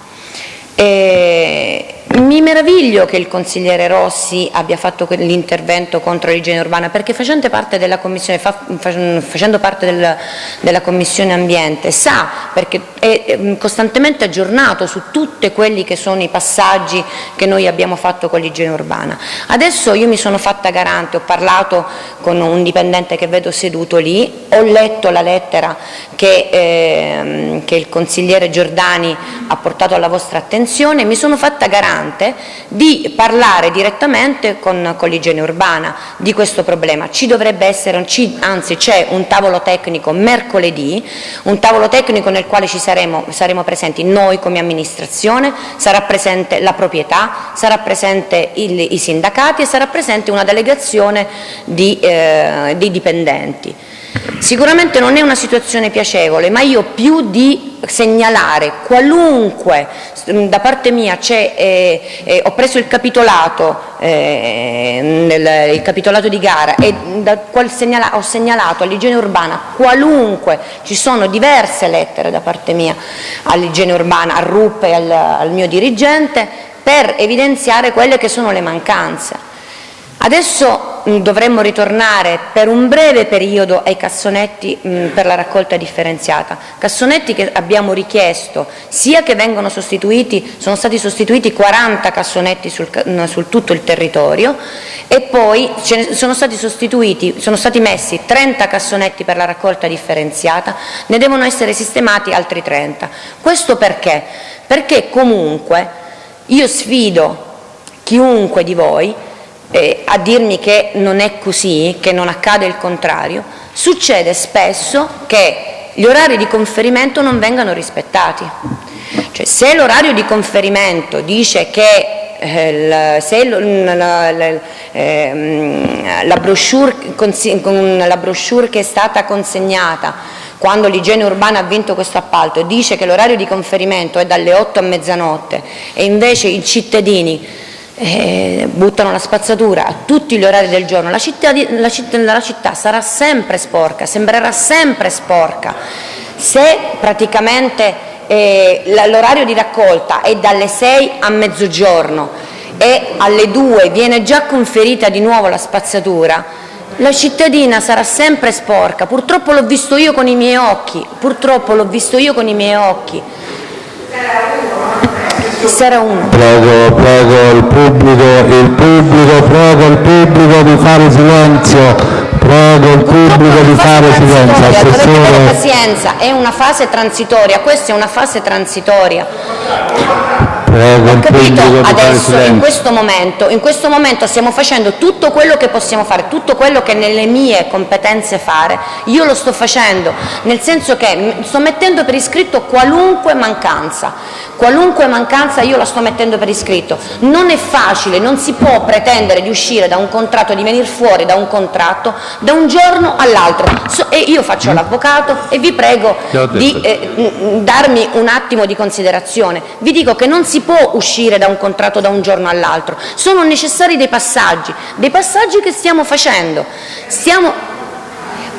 E mi meraviglio che il consigliere Rossi abbia fatto l'intervento contro l'igiene urbana perché facendo parte della commissione, fa, facendo parte del, della commissione ambiente sa perché è, è costantemente aggiornato su tutti quelli che sono i passaggi che noi abbiamo fatto con l'igiene urbana. Adesso io mi sono fatta garante, ho parlato con un dipendente che vedo seduto lì, ho letto la lettera che, eh, che il consigliere Giordani ha portato alla vostra attenzione e mi sono fatta garante di parlare direttamente con, con l'igiene urbana di questo problema. Ci dovrebbe essere, anzi c'è un tavolo tecnico mercoledì, un tavolo tecnico nel quale ci saremo, saremo presenti noi come amministrazione, sarà presente la proprietà, sarà presente il, i sindacati e sarà presente una delegazione di, eh, di dipendenti. Sicuramente non è una situazione piacevole, ma io più di segnalare qualunque, da parte mia eh, eh, ho preso il capitolato, eh, nel, il capitolato di gara e segnala, ho segnalato all'igiene urbana qualunque, ci sono diverse lettere da parte mia all'igiene urbana, a RUP e al, al mio dirigente, per evidenziare quelle che sono le mancanze. Adesso mh, dovremmo ritornare per un breve periodo ai cassonetti mh, per la raccolta differenziata, cassonetti che abbiamo richiesto sia che vengano sostituiti, sono stati sostituiti 40 cassonetti sul, mh, sul tutto il territorio e poi sono stati sono stati messi 30 cassonetti per la raccolta differenziata, ne devono essere sistemati altri 30. Questo perché? Perché comunque io sfido chiunque di voi eh, a dirmi che non è così, che non accade il contrario, succede spesso che gli orari di conferimento non vengano rispettati. Cioè, se l'orario di conferimento dice che eh, se la, la, eh, la, brochure, la brochure che è stata consegnata quando l'igiene urbana ha vinto questo appalto dice che l'orario di conferimento è dalle 8 a mezzanotte e invece i cittadini eh, buttano la spazzatura a tutti gli orari del giorno, la città, la, città, la città sarà sempre sporca, sembrerà sempre sporca. Se praticamente eh, l'orario di raccolta è dalle 6 a mezzogiorno e alle 2 viene già conferita di nuovo la spazzatura, la cittadina sarà sempre sporca. Purtroppo l'ho visto io con i miei occhi, purtroppo l'ho visto io con i miei occhi. Sarà uno. Prego, prego il pubblico, il pubblico, prego il pubblico di fare silenzio. Prego il pubblico di fare silenzio. Assessore, pazienza, è una fase transitoria, questa è una fase transitoria. Prego il Capito? Adesso, in questo, momento, in questo momento stiamo facendo tutto quello che possiamo fare, tutto quello che nelle mie competenze fare, io lo sto facendo, nel senso che sto mettendo per iscritto qualunque mancanza, qualunque mancanza io la sto mettendo per iscritto. Non è facile, non si può pretendere di uscire da un contratto, di venire fuori da un contratto da un giorno all'altro. So- e io faccio l'avvocato e vi prego ho di eh, darmi un attimo di considerazione. Vi dico che non si può uscire da un contratto da un giorno all'altro, sono necessari dei passaggi, dei passaggi che stiamo facendo. Stiamo...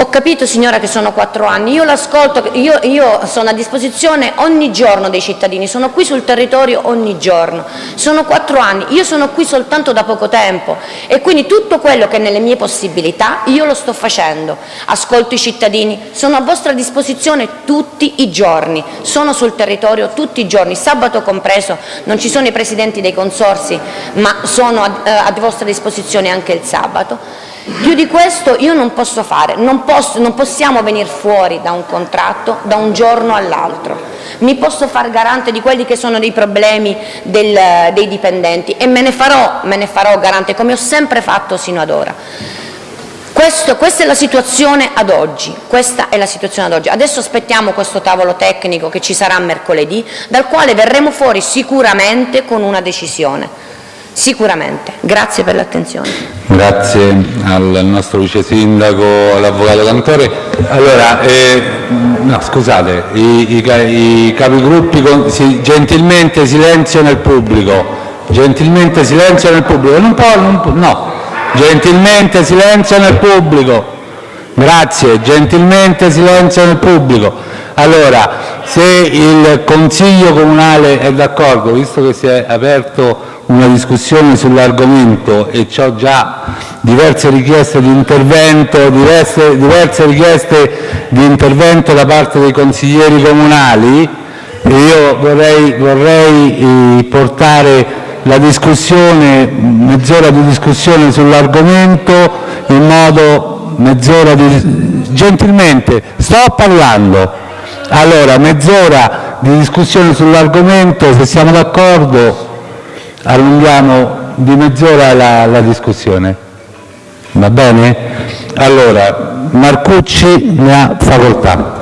Ho capito signora che sono quattro anni, io l'ascolto, io, io sono a disposizione ogni giorno dei cittadini, sono qui sul territorio ogni giorno, sono quattro anni, io sono qui soltanto da poco tempo. E quindi tutto quello che è nelle mie possibilità io lo sto facendo, ascolto i cittadini, sono a vostra disposizione tutti i giorni, sono sul territorio tutti i giorni, sabato compreso, non ci sono i presidenti dei consorsi ma sono a, eh, a vostra disposizione anche il sabato. Più di questo io non posso fare, non, posso- non possiamo venire fuori da un contratto da un giorno all'altro. Mi posso far garante di quelli che sono dei problemi del- dei dipendenti e me ne, farò, me ne farò garante come ho sempre fatto sino ad ora. Questo- questa è la situazione ad oggi, questa è la situazione ad oggi. Adesso aspettiamo questo tavolo tecnico che ci sarà mercoledì, dal quale verremo fuori sicuramente con una decisione. Sicuramente. Grazie per l'attenzione. Grazie al nostro vice sindaco, all'avvocato Cantore. Allora, eh, no, scusate, i, i i capigruppi, con- si- gentilmente silenzio nel pubblico, gentilmente silenzio nel pubblico, non può, non può- no, gentilmente silenzio nel pubblico, grazie, gentilmente silenzio nel pubblico. Allora, se il Consiglio Comunale è d'accordo, visto che si è aperto una discussione sull'argomento e ho già diverse richieste di intervento, diverse, richieste di intervento da parte dei consiglieri comunali, io vorrei, vorrei eh, portare la discussione, mezz'ora di discussione sull'argomento in modo mezz'ora di... gentilmente, sto parlando. Allora, mezz'ora di discussione sull'argomento, se siamo d'accordo allunghiamo di mezz'ora la, la discussione. Va bene? Allora, Marcucci ne ha facoltà.